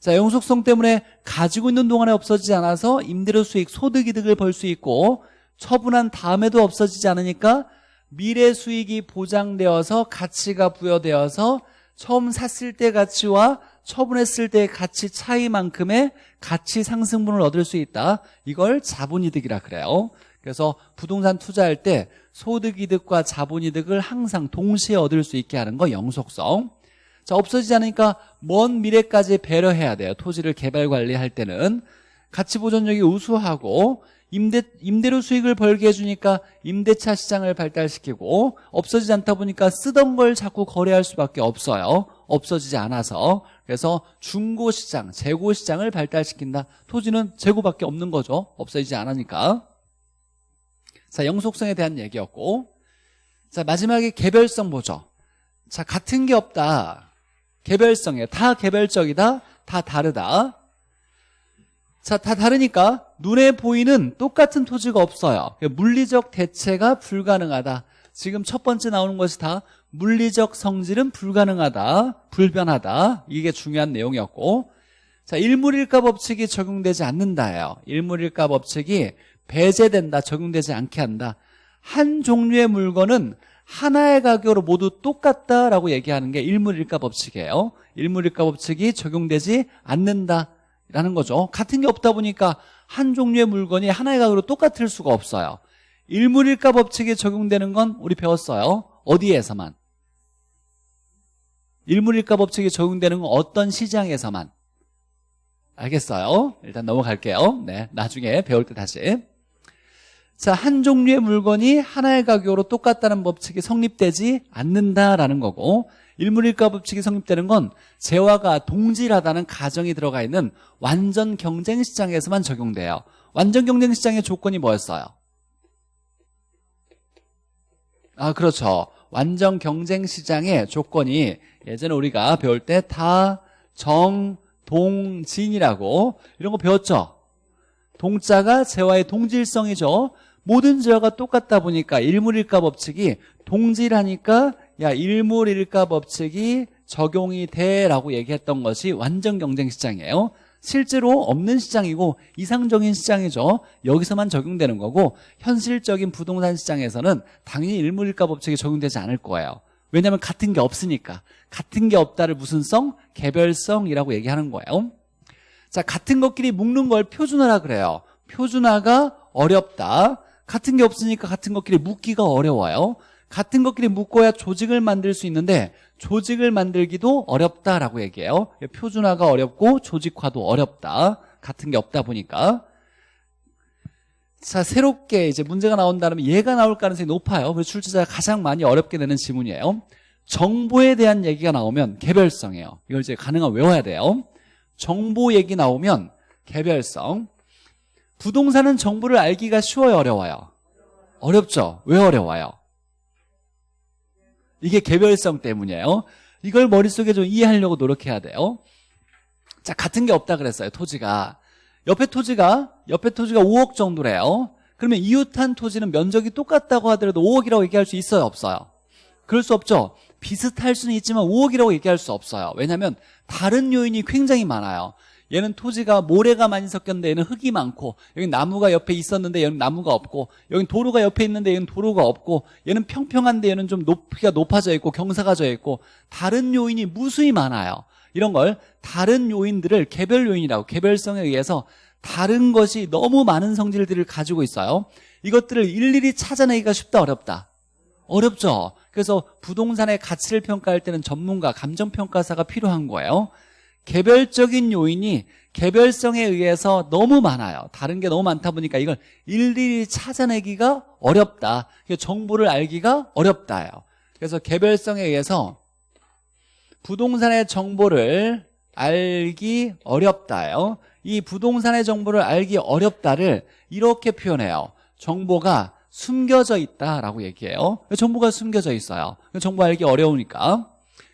Speaker 1: 자 영속성 때문에 가지고 있는 동안에 없어지지 않아서 임대료 수익 소득 이득을 벌 수 있고 처분한 다음에도 없어지지 않으니까 미래 수익이 보장되어서 가치가 부여되어서 처음 샀을 때 가치와 처분했을 때 가치 차이만큼의 가치 상승분을 얻을 수 있다. 이걸 자본이득이라 그래요. 그래서 부동산 투자할 때 소득이득과 자본이득을 항상 동시에 얻을 수 있게 하는 거 영속성. 자 없어지지 않으니까 먼 미래까지 배려해야 돼요. 토지를 개발 관리할 때는. 가치 보존력이 우수하고 임대, 임대료 수익을 벌게 해주니까 임대차 시장을 발달시키고 없어지지 않다 보니까 쓰던 걸 자꾸 거래할 수밖에 없어요. 없어지지 않아서. 그래서 중고시장, 재고시장을 발달시킨다. 토지는 재고밖에 없는 거죠. 없어지지 않으니까. 자 영속성에 대한 얘기였고. 자 마지막에 개별성 보죠. 자 같은 게 없다. 개별성이에요 다 개별적이다. 다 다르다 자, 다 다르니까 눈에 보이는 똑같은 토지가 없어요. 물리적 대체가 불가능하다. 지금 첫 번째 나오는 것이 다 물리적 성질은 불가능하다, 불변하다. 이게 중요한 내용이었고 자, 일물일가 법칙이 적용되지 않는다예요. 일물일가 법칙이 배제된다, 적용되지 않게 한다. 한 종류의 물건은 하나의 가격으로 모두 똑같다라고 얘기하는 게 일물일가 법칙이에요. 일물일가 법칙이 적용되지 않는다 라는 거죠. 같은 게 없다 보니까 한 종류의 물건이 하나의 가격으로 똑같을 수가 없어요. 일물일가 법칙이 적용되는 건 우리 배웠어요. 어디에서만? 일물일가 법칙이 적용되는 건 어떤 시장에서만? 알겠어요? 일단 넘어갈게요. 네, 나중에 배울 때 다시. 자, 한 종류의 물건이 하나의 가격으로 똑같다는 법칙이 성립되지 않는다라는 거고 일물일가 법칙이 성립되는 건 재화가 동질하다는 가정이 들어가 있는 완전 경쟁 시장에서만 적용돼요. 완전 경쟁 시장의 조건이 뭐였어요? 아, 그렇죠. 완전 경쟁 시장의 조건이 예전에 우리가 배울 때 다, 정, 동, 진이라고 이런 거 배웠죠? 동자가 재화의 동질성이죠. 모든 재화가 똑같다 보니까 일물일가 법칙이 동질하니까 야 일물 일가 법칙이 적용이 돼라고 얘기했던 것이 완전 경쟁 시장이에요. 실제로 없는 시장이고 이상적인 시장이죠. 여기서만 적용되는 거고 현실적인 부동산 시장에서는 당연히 일물일가 법칙이 적용되지 않을 거예요. 왜냐하면 같은 게 없으니까 같은 게 없다를 무슨 성? 개별성이라고 얘기하는 거예요. 자 같은 것끼리 묶는 걸 표준화라 그래요. 표준화가 어렵다. 같은 게 없으니까 같은 것끼리 묶기가 어려워요. 같은 것끼리 묶어야 조직을 만들 수 있는데 조직을 만들기도 어렵다라고 얘기해요. 표준화가 어렵고 조직화도 어렵다. 같은 게 없다 보니까. 자, 새롭게 이제 문제가 나온다면 얘가 나올 가능성이 높아요. 그래서 출제자가 가장 많이 어렵게 되는 지문이에요. 정보에 대한 얘기가 나오면 개별성이에요. 이걸 이제 가능하면 외워야 돼요. 정보 얘기 나오면 개별성. 부동산은 정보를 알기가 쉬워요, 어려워요? 어렵죠? 왜 어려워요? 이게 개별성 때문이에요. 이걸 머릿속에 좀 이해하려고 노력해야 돼요. 자, 같은 게 없다 그랬어요, 토지가. 옆에 토지가, 옆에 토지가 5억 정도래요. 그러면 이웃한 토지는 면적이 똑같다고 하더라도 5억이라고 얘기할 수 있어요, 없어요? 그럴 수 없죠. 비슷할 수는 있지만 5억이라고 얘기할 수 없어요. 왜냐하면 다른 요인이 굉장히 많아요. 얘는 토지가 모래가 많이 섞였는데 얘는 흙이 많고 여기 나무가 옆에 있었는데 얘는 나무가 없고 여기 도로가 옆에 있는데 얘는 도로가 없고 얘는 평평한데 얘는 좀 높이가 높아져 있고 경사가 져 있고 다른 요인이 무수히 많아요. 이런 걸 다른 요인들을 개별 요인이라고 개별성에 의해서 다른 것이 너무 많은 성질들을 가지고 있어요. 이것들을 일일이 찾아내기가 쉽다 어렵다. 어렵죠. 그래서 부동산의 가치를 평가할 때는 전문가, 감정평가사가 필요한 거예요. 개별적인 요인이 개별성에 의해서 너무 많아요. 다른 게 너무 많다 보니까 이걸 일일이 찾아내기가 어렵다. 정보를 알기가 어렵다요. 그래서 개별성에 의해서 부동산의 정보를 알기 어렵다요. 이 부동산의 정보를 알기 어렵다를 이렇게 표현해요. 정보가 숨겨져 있다라고 얘기해요. 정보가 숨겨져 있어요. 정보 알기 어려우니까.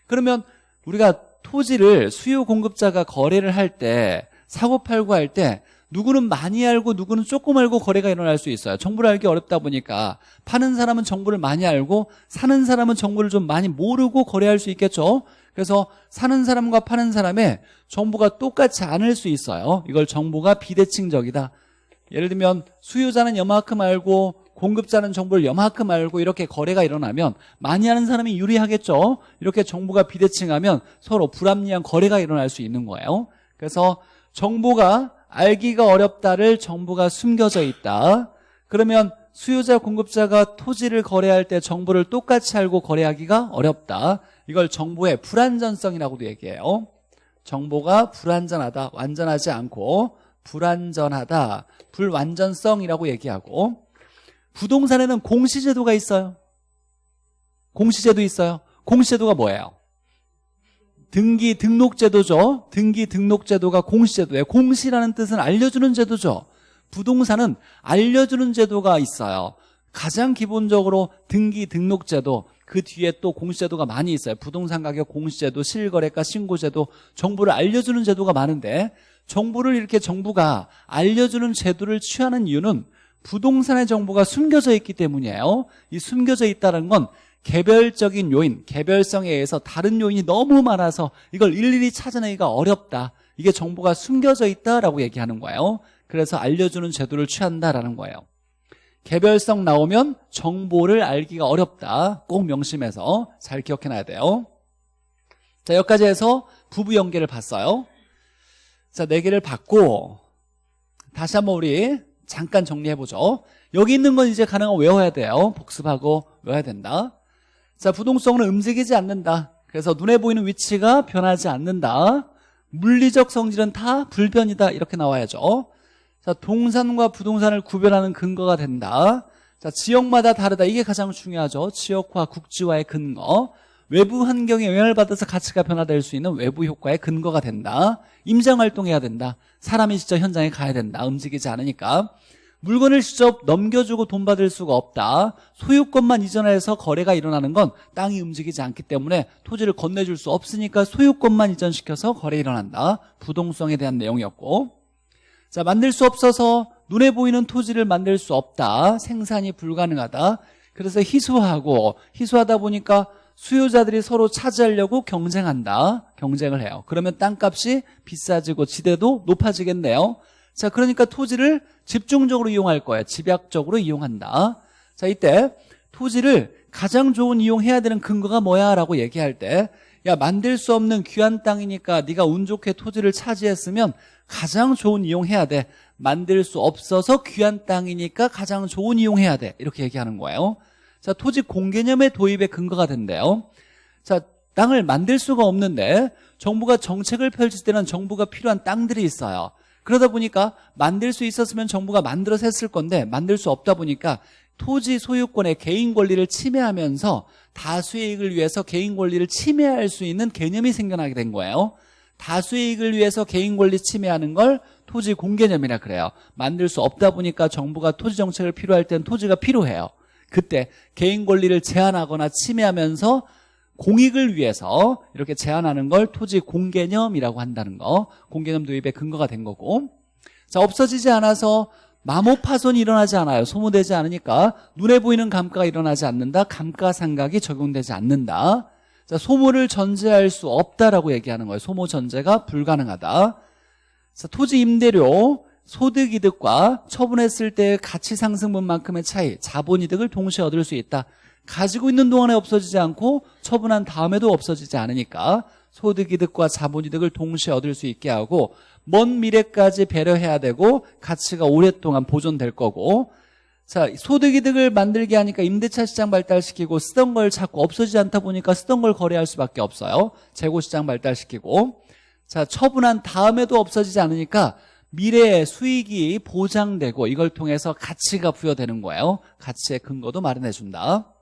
Speaker 1: 그러면 우리가 토지를 수요 공급자가 거래를 할 때 사고 팔고 할 때 누구는 많이 알고 누구는 조금 알고 거래가 일어날 수 있어요. 정보를 알기 어렵다 보니까 파는 사람은 정보를 많이 알고 사는 사람은 정보를 좀 많이 모르고 거래할 수 있겠죠? 그래서 사는 사람과 파는 사람의 정보가 똑같지 않을 수 있어요. 이걸 정보가 비대칭적이다. 예를 들면 수요자는 여만큼 알고 공급자는 정보를 여만큼 알고 이렇게 거래가 일어나면 많이 하는 사람이 유리하겠죠? 이렇게 정보가 비대칭하면 서로 불합리한 거래가 일어날 수 있는 거예요. 그래서 정보가 알기가 어렵다를 정보가 숨겨져 있다. 그러면 수요자 공급자가 토지를 거래할 때 정보를 똑같이 알고 거래하기가 어렵다. 이걸 정보의 불안전성이라고도 얘기해요. 정보가 불안전하다 완전하지 않고 불안전하다 불완전성이라고 얘기하고 부동산에는 공시제도가 있어요. 공시제도 있어요. 공시제도가 뭐예요? 등기 등록제도죠. 등기 등록제도가 공시제도예요. 공시라는 뜻은 알려주는 제도죠. 부동산은 알려주는 제도가 있어요. 가장 기본적으로 등기 등록제도 그 뒤에 또 공시제도가 많이 있어요. 부동산 가격 공시제도, 실거래가 신고제도, 정보를 알려주는 제도가 많은데 정보를 이렇게 정부가 알려주는 제도를 취하는 이유는 부동산의 정보가 숨겨져 있기 때문이에요 이 숨겨져 있다는 건 개별적인 요인, 개별성에 의해서 다른 요인이 너무 많아서 이걸 일일이 찾아내기가 어렵다 이게 정보가 숨겨져 있다라고 얘기하는 거예요 그래서 알려주는 제도를 취한다라는 거예요 개별성 나오면 정보를 알기가 어렵다. 꼭 명심해서 잘 기억해놔야 돼요. 자, 여기까지 해서 부부 연계를 봤어요. 자, 네 개를 봤고 다시 한번 우리 잠깐 정리해보죠. 여기 있는 건 이제 가능한 외워야 돼요. 복습하고 외워야 된다. 자, 부동성은 움직이지 않는다. 그래서 눈에 보이는 위치가 변하지 않는다. 물리적 성질은 다 불변이다. 이렇게 나와야죠. 자, 동산과 부동산을 구별하는 근거가 된다. 자, 지역마다 다르다. 이게 가장 중요하죠. 지역화, 국지화의 근거. 외부 환경에 영향을 받아서 가치가 변화될 수 있는 외부 효과의 근거가 된다. 임장 활동해야 된다. 사람이 직접 현장에 가야 된다. 움직이지 않으니까. 물건을 직접 넘겨주고 돈 받을 수가 없다. 소유권만 이전해서 거래가 일어나는 건 땅이 움직이지 않기 때문에 토지를 건네줄 수 없으니까 소유권만 이전시켜서 거래 일어난다. 부동성에 대한 내용이었고 자 만들 수 없어서 눈에 보이는 토지를 만들 수 없다. 생산이 불가능하다. 그래서 희소하고 희소하다 보니까 수요자들이 서로 차지하려고 경쟁한다. 경쟁을 해요. 그러면 땅값이 비싸지고 지대도 높아지겠네요. 자, 그러니까 토지를 집중적으로 이용할 거예요. 집약적으로 이용한다. 자, 이때 토지를 가장 좋은 이용해야 되는 근거가 뭐야? 라고 얘기할 때 야, 만들 수 없는 귀한 땅이니까 네가 운 좋게 토지를 차지했으면 가장 좋은 이용해야 돼. 만들 수 없어서 귀한 땅이니까 가장 좋은 이용해야 돼. 이렇게 얘기하는 거예요. 자, 토지 공개념의 도입의 근거가 된대요. 자, 땅을 만들 수가 없는데 정부가 정책을 펼칠 때는 정부가 필요한 땅들이 있어요. 그러다 보니까 만들 수 있었으면 정부가 만들어서 했을 건데 만들 수 없다 보니까 토지 소유권의 개인 권리를 침해하면서 다수의 이익을 위해서 개인 권리를 침해할 수 있는 개념이 생겨나게 된 거예요. 다수의 이익을 위해서 개인 권리 침해하는 걸 토지 공개념이라 그래요. 만들 수 없다 보니까 정부가 토지 정책을 필요할 땐 토지가 필요해요. 그때 개인 권리를 제한하거나 침해하면서 공익을 위해서 이렇게 제한하는 걸 토지 공개념이라고 한다는 거. 공개념 도입의 근거가 된 거고. 자 없어지지 않아서 마모 파손이 일어나지 않아요. 소모되지 않으니까 눈에 보이는 감가가 일어나지 않는다. 감가상각이 적용되지 않는다. 자 소모를 전제할 수 없다라고 얘기하는 거예요. 소모 전제가 불가능하다. 자 토지 임대료 소득이득과 처분했을 때의 가치 상승분만큼의 차이 자본이득을 동시에 얻을 수 있다. 가지고 있는 동안에 없어지지 않고 처분한 다음에도 없어지지 않으니까 소득이득과 자본이득을 동시에 얻을 수 있게 하고 먼 미래까지 배려해야 되고 가치가 오랫동안 보존될 거고. 자 소득이득을 만들게 하니까 임대차 시장 발달시키고 쓰던 걸 자꾸 없어지지 않다 보니까 쓰던 걸 거래할 수밖에 없어요. 재고시장 발달시키고. 자 처분한 다음에도 없어지지 않으니까 미래의 수익이 보장되고 이걸 통해서 가치가 부여되는 거예요. 가치의 근거도 마련해 준다.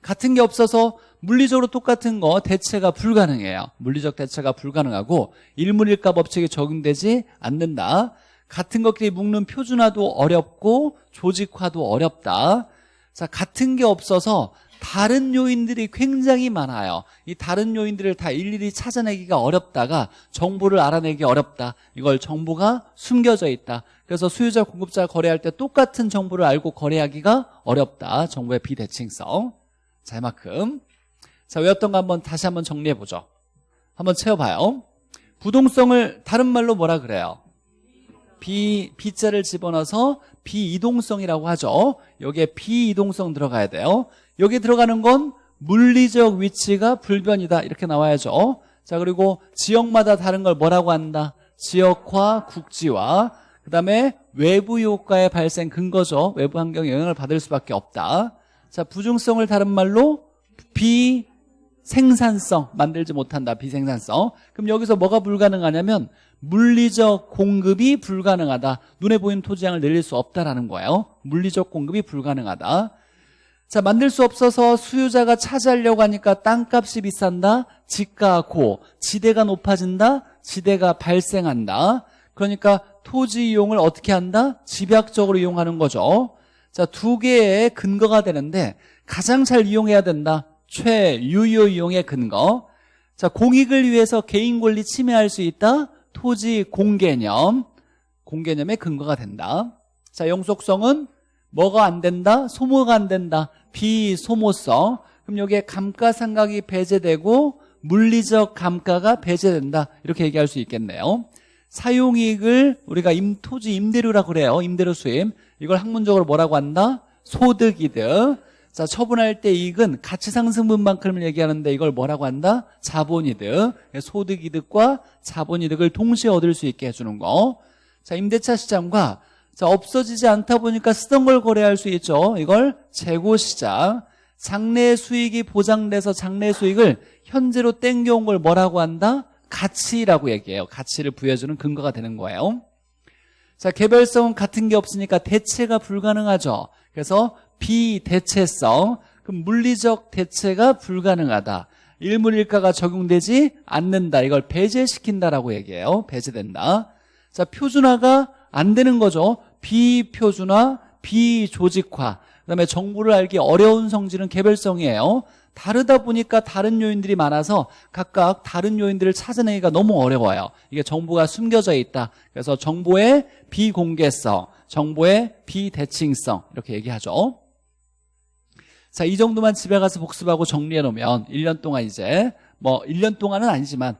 Speaker 1: 같은 게 없어서 물리적으로 똑같은 거 대체가 불가능해요. 물리적 대체가 불가능하고 일물일가 법칙이 적용되지 않는다. 같은 것끼리 묶는 표준화도 어렵고 조직화도 어렵다. 자 같은 게 없어서 다른 요인들이 굉장히 많아요 이 다른 요인들을 다 일일이 찾아내기가 어렵다가 정보를 알아내기 어렵다 이걸 정보가 숨겨져 있다 그래서 수요자 공급자 거래할 때 똑같은 정보를 알고 거래하기가 어렵다 정보의 비대칭성 자, 이만큼. 자, 외웠던 거 한번 다시 한번 정리해 보죠. 한번 채워봐요. 부동성을 다른 말로 뭐라 그래요? 비, 비자를 집어넣어서 비이동성이라고 하죠. 여기에 비이동성 들어가야 돼요. 여기 들어가는 건 물리적 위치가 불변이다. 이렇게 나와야죠. 자, 그리고 지역마다 다른 걸 뭐라고 한다? 지역화, 국지화. 그 다음에 외부 효과의 발생 근거죠. 외부 환경에 영향을 받을 수밖에 없다. 자, 부중성을 다른 말로 비생산성 만들지 못한다. 비생산성. 그럼 여기서 뭐가 불가능하냐면 물리적 공급이 불가능하다. 눈에 보이는 토지량을 늘릴 수 없다라는 거예요. 물리적 공급이 불가능하다. 자, 만들 수 없어서 수요자가 차지하려고 하니까 땅값이 비싼다. 지가 고, 지대가 높아진다. 지대가 발생한다. 그러니까 토지 이용을 어떻게 한다? 집약적으로 이용하는 거죠. 자, 두 개의 근거가 되는데 가장 잘 이용해야 된다. 최유효 이용의 근거. 자, 공익을 위해서 개인 권리 침해할 수 있다. 토지 공개념. 공개념의 근거가 된다. 자, 영속성은 뭐가 안 된다? 소모가 안 된다. 비소모성. 그럼 여기에 감가상각이 배제되고 물리적 감가가 배제된다. 이렇게 얘기할 수 있겠네요. 사용이익을 우리가 임, 토지 임대료라 그래요. 임대료 수임. 이걸 학문적으로 뭐라고 한다? 소득이득. 자, 처분할 때 이익은 가치 상승분만큼을 얘기하는데 이걸 뭐라고 한다? 자본이득. 소득이득과 자본이득을 동시에 얻을 수 있게 해주는 거. 자, 임대차 시장과 자, 없어지지 않다 보니까 쓰던 걸 거래할 수 있죠. 이걸 재고시장. 장래 수익이 보장돼서 장래 수익을 현재로 땡겨온 걸 뭐라고 한다? 가치라고 얘기해요. 가치를 부여주는 근거가 되는 거예요. 자, 개별성은 같은 게 없으니까 대체가 불가능하죠. 그래서 비대체성, 그럼 물리적 대체가 불가능하다. 일물일가가 적용되지 않는다. 이걸 배제시킨다라고 얘기해요. 배제된다. 자, 표준화가 안 되는 거죠. 비표준화, 비조직화. 그다음에 정보를 알기 어려운 성질은 개별성이에요. 다르다 보니까 다른 요인들이 많아서 각각 다른 요인들을 찾아내기가 너무 어려워요. 이게 정보가 숨겨져 있다. 그래서 정보의 비공개성, 정보의 비대칭성 이렇게 얘기하죠. 자, 이 정도만 집에 가서 복습하고 정리해 놓으면 1년 동안 이제 뭐 1년 동안은 아니지만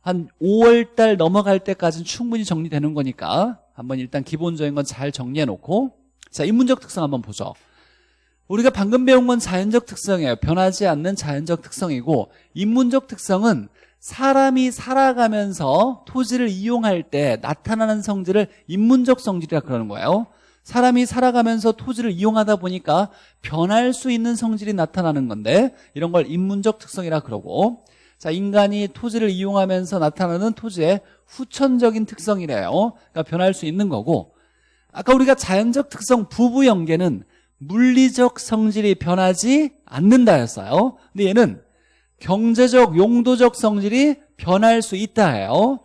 Speaker 1: 한 5월 달 넘어갈 때까지는 충분히 정리되는 거니까 한번 일단 기본적인 건 잘 정리해 놓고 자, 인문적 특성 한번 보죠. 우리가 방금 배운 건 자연적 특성이에요. 변하지 않는 자연적 특성이고 인문적 특성은 사람이 살아가면서 토지를 이용할 때 나타나는 성질을 인문적 성질이라 그러는 거예요. 사람이 살아가면서 토지를 이용하다 보니까 변할 수 있는 성질이 나타나는 건데 이런 걸 인문적 특성이라 그러고 자 인간이 토지를 이용하면서 나타나는 토지의 후천적인 특성이래요. 그러니까 변할 수 있는 거고 아까 우리가 자연적 특성 부부 연계는 물리적 성질이 변하지 않는다였어요. 근데 얘는 경제적, 용도적 성질이 변할 수 있다예요.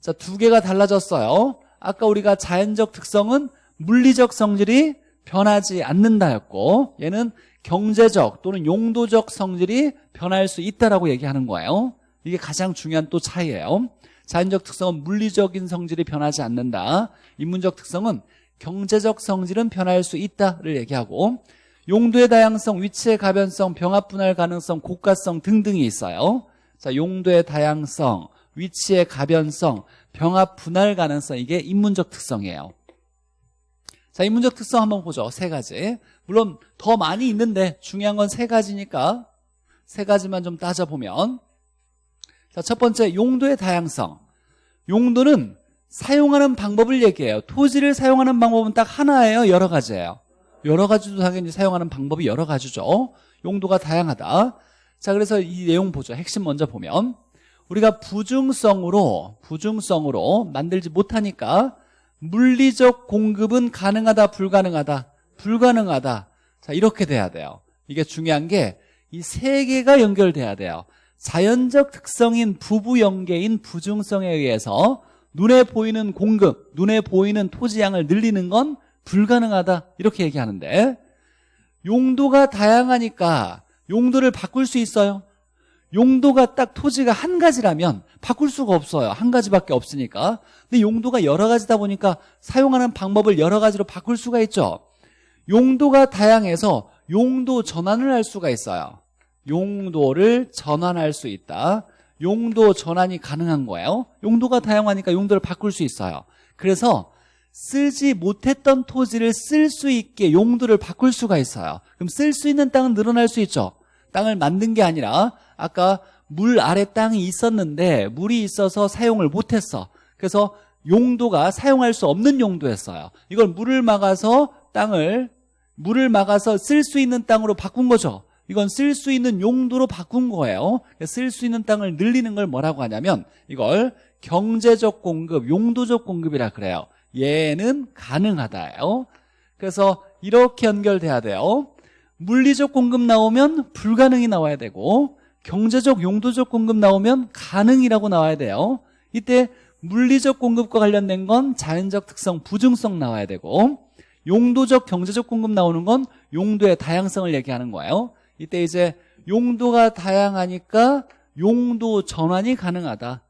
Speaker 1: 자, 두 개가 달라졌어요. 아까 우리가 자연적 특성은 물리적 성질이 변하지 않는다였고 얘는 경제적 또는 용도적 성질이 변할 수 있다라고 얘기하는 거예요. 이게 가장 중요한 또 차이예요. 자연적 특성은 물리적인 성질이 변하지 않는다. 인문적 특성은 경제적 성질은 변할 수 있다를 얘기하고 용도의 다양성, 위치의 가변성, 병합 분할 가능성, 고가성 등등이 있어요. 자, 용도의 다양성, 위치의 가변성, 병합 분할 가능성 이게 인문적 특성이에요. 자, 인문적 특성 한번 보죠. 세 가지. 물론 더 많이 있는데 중요한 건 세 가지니까 세 가지만 좀 따져보면 자, 첫 번째 용도의 다양성. 용도는 사용하는 방법을 얘기해요. 토지를 사용하는 방법은 딱 하나예요. 여러 가지예요. 여러 가지도 당연히 사용하는 방법이 여러 가지죠. 용도가 다양하다. 자, 그래서 이 내용 보죠. 핵심 먼저 보면 우리가 부중성으로 부중성으로 만들지 못하니까 물리적 공급은 가능하다 불가능하다 불가능하다. 자 이렇게 돼야 돼요. 이게 중요한 게 이 세 개가 연결돼야 돼요. 자연적 특성인 부부 연계인 부중성에 의해서 눈에 보이는 공급, 눈에 보이는 토지양을 늘리는 건 불가능하다. 이렇게 얘기하는데 용도가 다양하니까 용도를 바꿀 수 있어요. 용도가 딱 토지가 한 가지라면 바꿀 수가 없어요. 한 가지밖에 없으니까. 근데 용도가 여러 가지다 보니까 사용하는 방법을 여러 가지로 바꿀 수가 있죠 용도가 다양해서 용도 전환을 할 수가 있어요. 용도를 전환할 수 있다. 용도 전환이 가능한 거예요. 용도가 다양하니까 용도를 바꿀 수 있어요. 그래서 쓰지 못했던 토지를 쓸 수 있게 용도를 바꿀 수가 있어요. 그럼 쓸 수 있는 땅은 늘어날 수 있죠. 땅을 만든 게 아니라 아까 물 아래 땅이 있었는데 물이 있어서 사용을 못했어. 그래서 용도가 사용할 수 없는 용도였어요. 이걸 물을 막아서 땅을 물을 막아서 쓸 수 있는 땅으로 바꾼 거죠. 이건 쓸 수 있는 용도로 바꾼 거예요. 쓸 수 있는 땅을 늘리는 걸 뭐라고 하냐면 이걸 경제적 공급, 용도적 공급이라 그래요. 얘는 가능하다예요. 그래서 이렇게 연결돼야 돼요. 물리적 공급 나오면 불가능이 나와야 되고 경제적 용도적 공급 나오면 가능이라고 나와야 돼요. 이때 물리적 공급과 관련된 건 자연적 특성 부중성 나와야 되고 용도적 경제적 공급 나오는 건 용도의 다양성을 얘기하는 거예요 이때 이제 용도가 다양하니까 용도 전환이 가능하다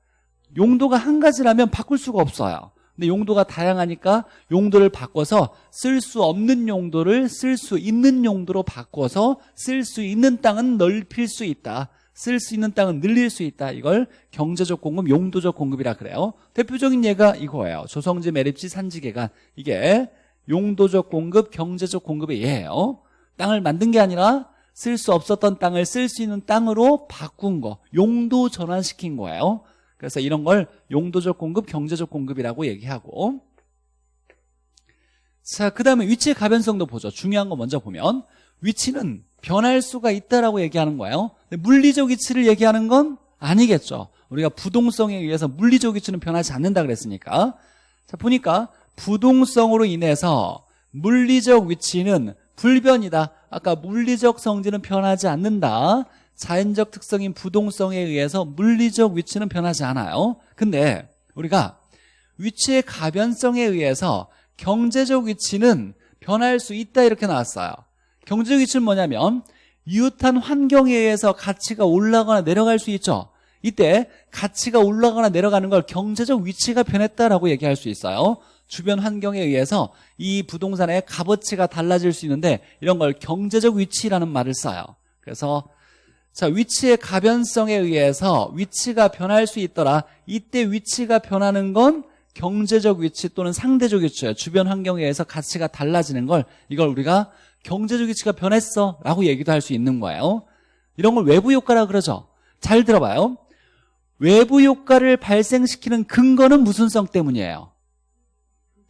Speaker 1: 용도가 한 가지라면 바꿀 수가 없어요 근데 용도가 다양하니까 용도를 바꿔서 쓸 수 없는 용도를 쓸 수 있는 용도로 바꿔서 쓸 수 있는 땅은 넓힐 수 있다 쓸 수 있는 땅을 늘릴 수 있다. 이걸 경제적 공급, 용도적 공급이라 그래요. 대표적인 예가 이거예요. 조성지, 매립지, 산지계간. 이게 용도적 공급, 경제적 공급의 예예요. 땅을 만든 게 아니라 쓸 수 없었던 땅을 쓸 수 있는 땅으로 바꾼 거, 용도 전환시킨 거예요. 그래서 이런 걸 용도적 공급, 경제적 공급이라고 얘기하고 자, 그 다음에 위치의 가변성도 보죠. 중요한 거 먼저 보면 위치는 변할 수가 있다라고 얘기하는 거예요. 물리적 위치를 얘기하는 건 아니겠죠. 우리가 부동성에 의해서 물리적 위치는 변하지 않는다 그랬으니까. 자, 보니까 부동성으로 인해서 물리적 위치는 불변이다. 아까 물리적 성질은 변하지 않는다. 자연적 특성인 부동성에 의해서 물리적 위치는 변하지 않아요. 근데 우리가 위치의 가변성에 의해서 경제적 위치는 변할 수 있다 이렇게 나왔어요. 경제적 위치는 뭐냐면 이웃한 환경에 의해서 가치가 올라가거나 내려갈 수 있죠. 이때 가치가 올라가거나 내려가는 걸 경제적 위치가 변했다라고 얘기할 수 있어요. 주변 환경에 의해서 이 부동산의 값어치가 달라질 수 있는데 이런 걸 경제적 위치라는 말을 써요. 그래서 자 위치의 가변성에 의해서 위치가 변할 수 있더라. 이때 위치가 변하는 건 경제적 위치 또는 상대적 위치예요. 주변 환경에 의해서 가치가 달라지는 걸 이걸 우리가 경제적 위치가 변했어 라고 얘기도 할 수 있는 거예요. 이런 걸 외부 효과라 그러죠. 잘 들어봐요. 외부 효과를 발생시키는 근거는 무슨 성 때문이에요?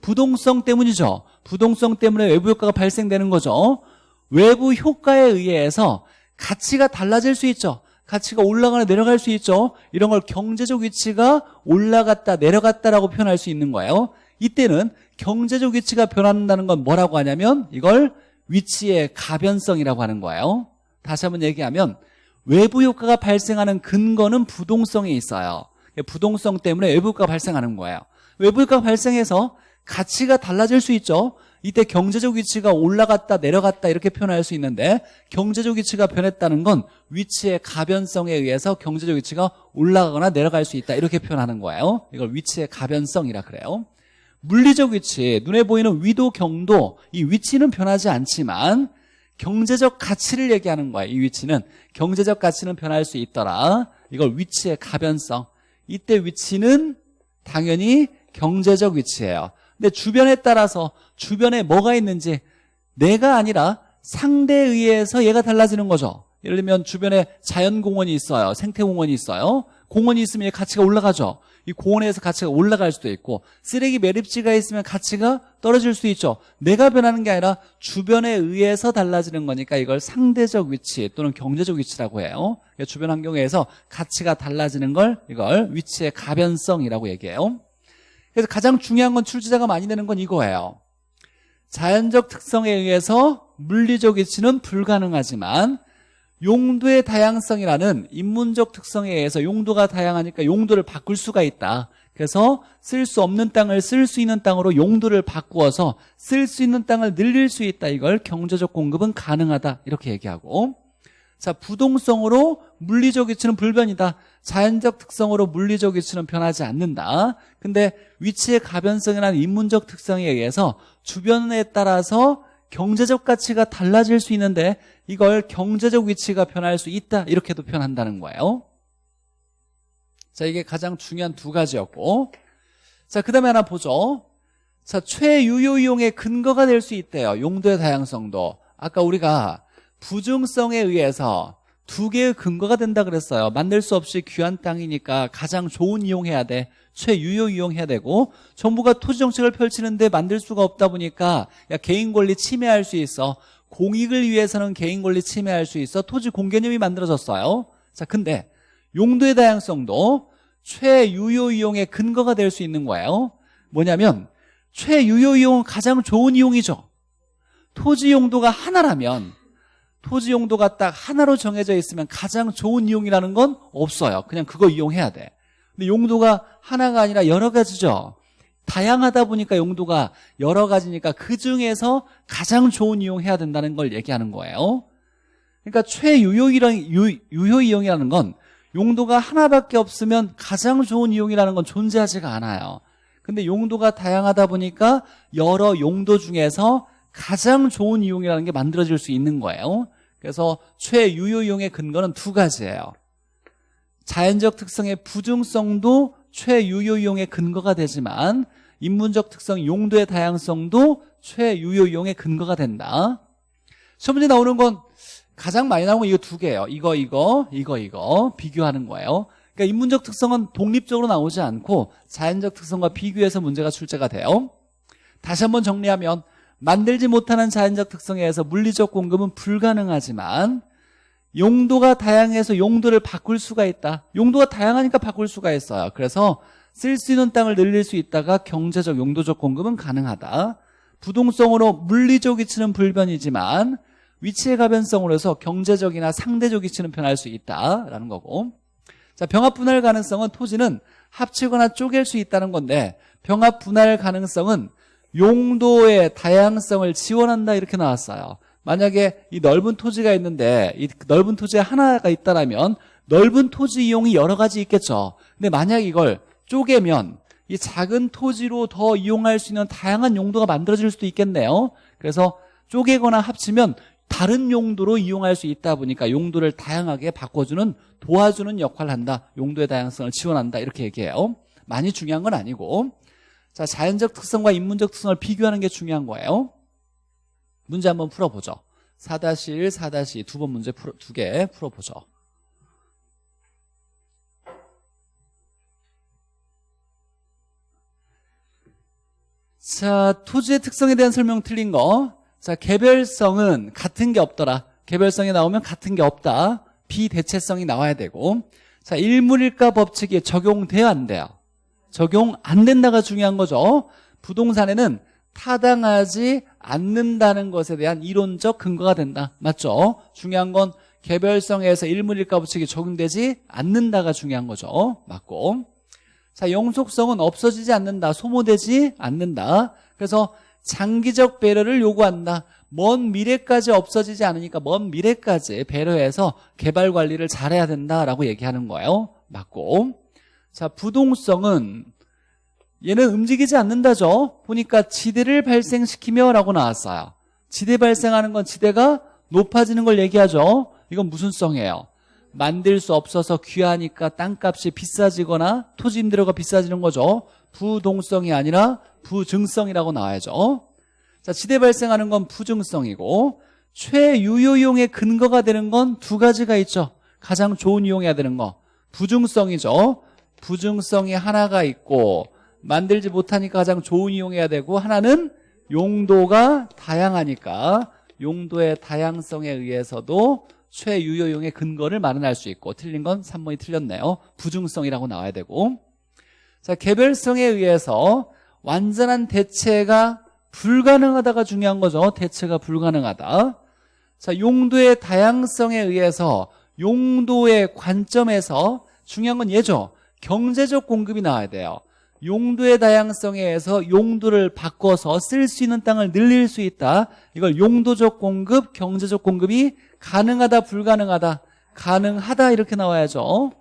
Speaker 1: 부동성 때문이죠. 부동성 때문에 외부 효과가 발생되는 거죠. 외부 효과에 의해서 가치가 달라질 수 있죠. 가치가 올라가나 내려갈 수 있죠. 이런 걸 경제적 위치가 올라갔다 내려갔다라고 표현할 수 있는 거예요. 이때는 경제적 위치가 변한다는 건 뭐라고 하냐면 이걸 위치의 가변성이라고 하는 거예요. 다시 한번 얘기하면 외부 효과가 발생하는 근거는 부동성에 있어요. 부동성 때문에 외부 효과가 발생하는 거예요. 외부 효과가 발생해서 가치가 달라질 수 있죠. 이때 경제적 위치가 올라갔다 내려갔다 이렇게 표현할 수 있는데 경제적 위치가 변했다는 건 위치의 가변성에 의해서 경제적 위치가 올라가거나 내려갈 수 있다 이렇게 표현하는 거예요. 이걸 위치의 가변성이라 그래요. 물리적 위치, 눈에 보이는 위도, 경도 이 위치는 변하지 않지만 경제적 가치를 얘기하는 거예요. 이 위치는 경제적 가치는 변할 수 있더라. 이걸 위치의 가변성. 이때 위치는 당연히 경제적 위치예요. 근데 주변에 따라서 주변에 뭐가 있는지 내가 아니라 상대에 의해서 얘가 달라지는 거죠. 예를 들면 주변에 자연공원이 있어요. 생태공원이 있어요. 공원이 있으면 가치가 올라가죠. 이 공원에서 가치가 올라갈 수도 있고 쓰레기 매립지가 있으면 가치가 떨어질 수 있죠. 내가 변하는 게 아니라 주변에 의해서 달라지는 거니까 이걸 상대적 위치 또는 경제적 위치라고 해요. 그러니까 주변 환경에서 가치가 달라지는 걸 이걸 위치의 가변성이라고 얘기해요. 그래서 가장 중요한 건 출제자가 많이 내는 건 이거예요. 자연적 특성에 의해서 물리적 위치는 불가능하지만 용도의 다양성이라는 인문적 특성에 의해서 용도가 다양하니까 용도를 바꿀 수가 있다. 그래서 쓸 수 없는 땅을 쓸 수 있는 땅으로 용도를 바꾸어서 쓸 수 있는 땅을 늘릴 수 있다. 이걸 경제적 공급은 가능하다. 이렇게 얘기하고 자 부동성으로 물리적 위치는 불변이다. 자연적 특성으로 물리적 위치는 변하지 않는다. 근데 위치의 가변성이라는 인문적 특성에 의해서 주변에 따라서 경제적 가치가 달라질 수 있는데 이걸 경제적 위치가 변할 수 있다. 이렇게도 표현한다는 거예요. 자, 이게 가장 중요한 두 가지였고. 자, 그 다음에 하나 보죠. 자, 최유효 이용의 근거가 될 수 있대요. 용도의 다양성도. 아까 우리가 부중성에 의해서 두 개의 근거가 된다 그랬어요. 만들 수 없이 귀한 땅이니까 가장 좋은 이용해야 돼. 최유효 이용해야 되고 정부가 토지 정책을 펼치는데 만들 수가 없다 보니까 야 개인 권리 침해할 수 있어. 공익을 위해서는 개인 권리 침해할 수 있어. 토지 공개념이 만들어졌어요. 자, 근데 용도의 다양성도 최유효 이용의 근거가 될 수 있는 거예요. 뭐냐면 최유효 이용은 가장 좋은 이용이죠. 토지 용도가 하나라면 토지 용도가 딱 하나로 정해져 있으면 가장 좋은 이용이라는 건 없어요. 그냥 그거 이용해야 돼. 근데 용도가 하나가 아니라 여러 가지죠. 다양하다 보니까 용도가 여러 가지니까 그 중에서 가장 좋은 이용해야 된다는 걸 얘기하는 거예요. 그러니까 최유효이랑 유효 이용이라는 건 용도가 하나밖에 없으면 가장 좋은 이용이라는 건 존재하지가 않아요. 근데 용도가 다양하다 보니까 여러 용도 중에서 가장 좋은 이용이라는 게 만들어질 수 있는 거예요. 그래서 최유효 이용의 근거는 두 가지예요. 자연적 특성의 부중성도 최유효 이용의 근거가 되지만 인문적 특성 용도의 다양성도 최유효 이용의 근거가 된다. 첫 번째 나오는 건 가장 많이 나오는 건 이거 두 개예요. 이거 이거 이거 이거 비교하는 거예요. 그러니까 인문적 특성은 독립적으로 나오지 않고 자연적 특성과 비교해서 문제가 출제가 돼요. 다시 한번 정리하면 만들지 못하는 자연적 특성에 의해서 물리적 공급은 불가능하지만 용도가 다양해서 용도를 바꿀 수가 있다. 용도가 다양하니까 바꿀 수가 있어요. 그래서 쓸 수 있는 땅을 늘릴 수 있다가 경제적 용도적 공급은 가능하다. 부동성으로 물리적 위치는 불변이지만 위치의 가변성으로 해서 경제적이나 상대적 위치는 변할 수 있다라는 거고 자 병합 분할 가능성은 토지는 합치거나 쪼갤 수 있다는 건데 병합 분할 가능성은 용도의 다양성을 지원한다 이렇게 나왔어요. 만약에 이 넓은 토지가 있는데 이 넓은 토지에 하나가 있다라면 넓은 토지 이용이 여러 가지 있겠죠. 근데 만약 이걸 쪼개면 이 작은 토지로 더 이용할 수 있는 다양한 용도가 만들어질 수도 있겠네요. 그래서 쪼개거나 합치면 다른 용도로 이용할 수 있다 보니까 용도를 다양하게 바꿔주는 도와주는 역할을 한다. 용도의 다양성을 지원한다. 이렇게 얘기해요. 많이 중요한 건 아니고 자 자연적 특성과 인문적 특성을 비교하는 게 중요한 거예요 문제 한번 풀어보죠 4-1, 4-2 두 번 문제 두 개 풀어보죠 자 토지의 특성에 대한 설명 틀린 거 자, 개별성은 같은 게 없더라. 개별성이 나오면 같은 게 없다. 비대체성이 나와야 되고. 자, 일물일가 법칙이 적용돼야 안 돼요. 적용 안 된다가 중요한 거죠. 부동산에는 타당하지 않는다는 것에 대한 이론적 근거가 된다. 맞죠? 중요한 건 개별성에서 일물일가 법칙이 적용되지 않는다가 중요한 거죠. 맞고. 자, 영속성은 없어지지 않는다. 소모되지 않는다. 그래서 장기적 배려를 요구한다. 먼 미래까지 없어지지 않으니까 먼 미래까지 배려해서 개발 관리를 잘해야 된다라고 얘기하는 거예요. 맞고. 자, 부동성은 얘는 움직이지 않는다죠. 보니까 지대를 발생시키며 라고 나왔어요. 지대 발생하는 건 지대가 높아지는 걸 얘기하죠. 이건 무슨 성이에요? 만들 수 없어서 귀하니까 땅값이 비싸지거나 토지 임대료가 비싸지는 거죠. 부동성이 아니라 부증성이라고 나와야죠. 자, 지대 발생하는 건 부증성이고 최유효용의 근거가 되는 건 두 가지가 있죠. 가장 좋은 이용해야 되는 거 부증성이죠. 부증성이 하나가 있고 만들지 못하니까 가장 좋은 이용해야 되고 하나는 용도가 다양하니까 용도의 다양성에 의해서도 최유효용의 근거를 마련할 수 있고 틀린 건 3번이 틀렸네요. 부증성이라고 나와야 되고 자 개별성에 의해서 완전한 대체가 불가능하다가 중요한 거죠. 대체가 불가능하다. 자, 용도의 다양성에 의해서 용도의 관점에서 중요한 건 얘죠. 경제적 공급이 나와야 돼요. 용도의 다양성에 의해서 용도를 바꿔서 쓸 수 있는 땅을 늘릴 수 있다. 이걸 용도적 공급, 경제적 공급이 가능하다, 불가능하다, 가능하다 이렇게 나와야죠.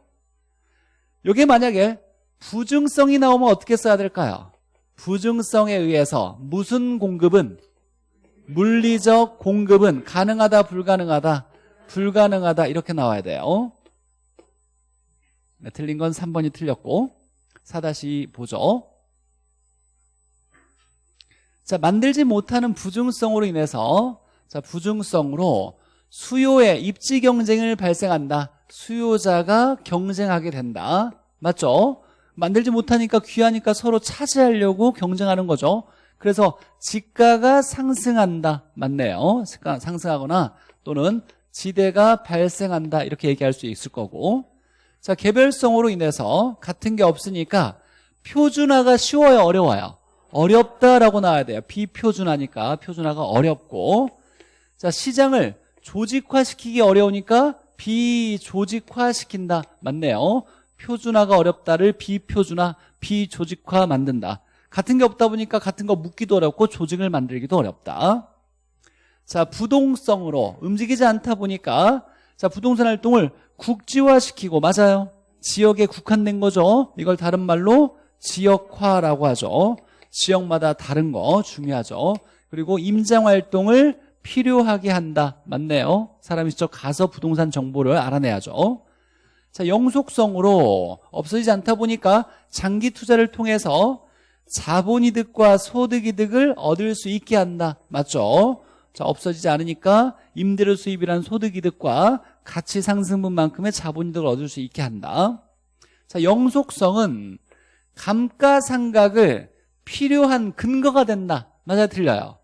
Speaker 1: 이게 만약에 부증성이 나오면 어떻게 써야 될까요? 부증성에 의해서 무슨 공급은 물리적 공급은 가능하다 불가능하다 불가능하다 이렇게 나와야 돼요 네, 틀린 건 3번이 틀렸고 4다시 보죠. 자 만들지 못하는 부증성으로 인해서 자 부증성으로 수요의 입지 경쟁을 발생한다. 수요자가 경쟁하게 된다. 맞죠? 만들지 못하니까 귀하니까 서로 차지하려고 경쟁하는 거죠. 그래서 지가가 상승한다. 맞네요. 상승하거나 또는 지대가 발생한다. 이렇게 얘기할 수 있을 거고 자 개별성으로 인해서 같은 게 없으니까 표준화가 쉬워요 어려워요? 어렵다라고 나와야 돼요. 비표준화니까. 표준화가 어렵고. 자 시장을 조직화시키기 어려우니까 비조직화시킨다. 맞네요. 표준화가 어렵다를 비표준화, 비조직화 만든다. 같은 게 없다 보니까 같은 거 묻기도 어렵고 조직을 만들기도 어렵다. 자, 부동성으로 움직이지 않다 보니까 자, 부동산 활동을 국지화시키고 맞아요. 지역에 국한된 거죠. 이걸 다른 말로 지역화라고 하죠. 지역마다 다른 거 중요하죠. 그리고 임장 활동을 필요하게 한다. 맞네요. 사람이 직접 가서 부동산 정보를 알아내야죠. 자, 영속성으로 없어지지 않다 보니까 장기 투자를 통해서 자본이득과 소득이득을 얻을 수 있게 한다. 맞죠? 자, 없어지지 않으니까 임대료 수입이란 소득이득과 가치 상승분만큼의 자본이득을 얻을 수 있게 한다. 자, 영속성은 감가상각을 필요한 근거가 된다. 맞아요? 틀려요?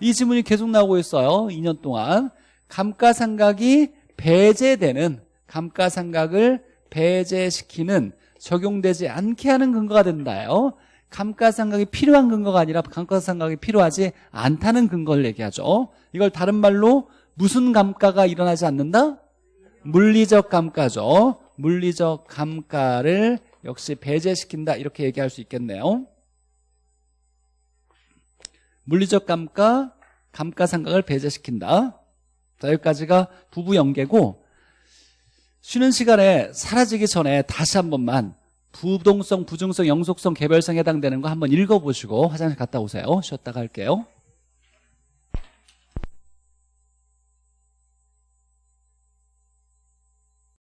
Speaker 1: 이 질문이 계속 나오고 있어요. 2년 동안. 감가상각이 배제되는 감가상각을 배제시키는 적용되지 않게 하는 근거가 된다요. 감가상각이 필요한 근거가 아니라 감가상각이 필요하지 않다는 근거를 얘기하죠. 이걸 다른 말로 무슨 감가가 일어나지 않는다? 물리적 감가죠. 물리적 감가를 역시 배제시킨다 이렇게 얘기할 수 있겠네요. 물리적 감가, 감가상각을 배제시킨다. 자, 여기까지가 부부 연계고 쉬는 시간에 사라지기 전에 다시 한 번만 부동성, 부중성, 영속성, 개별성에 해당되는 거 한번 읽어보시고 화장실 갔다 오세요. 쉬었다가 할게요.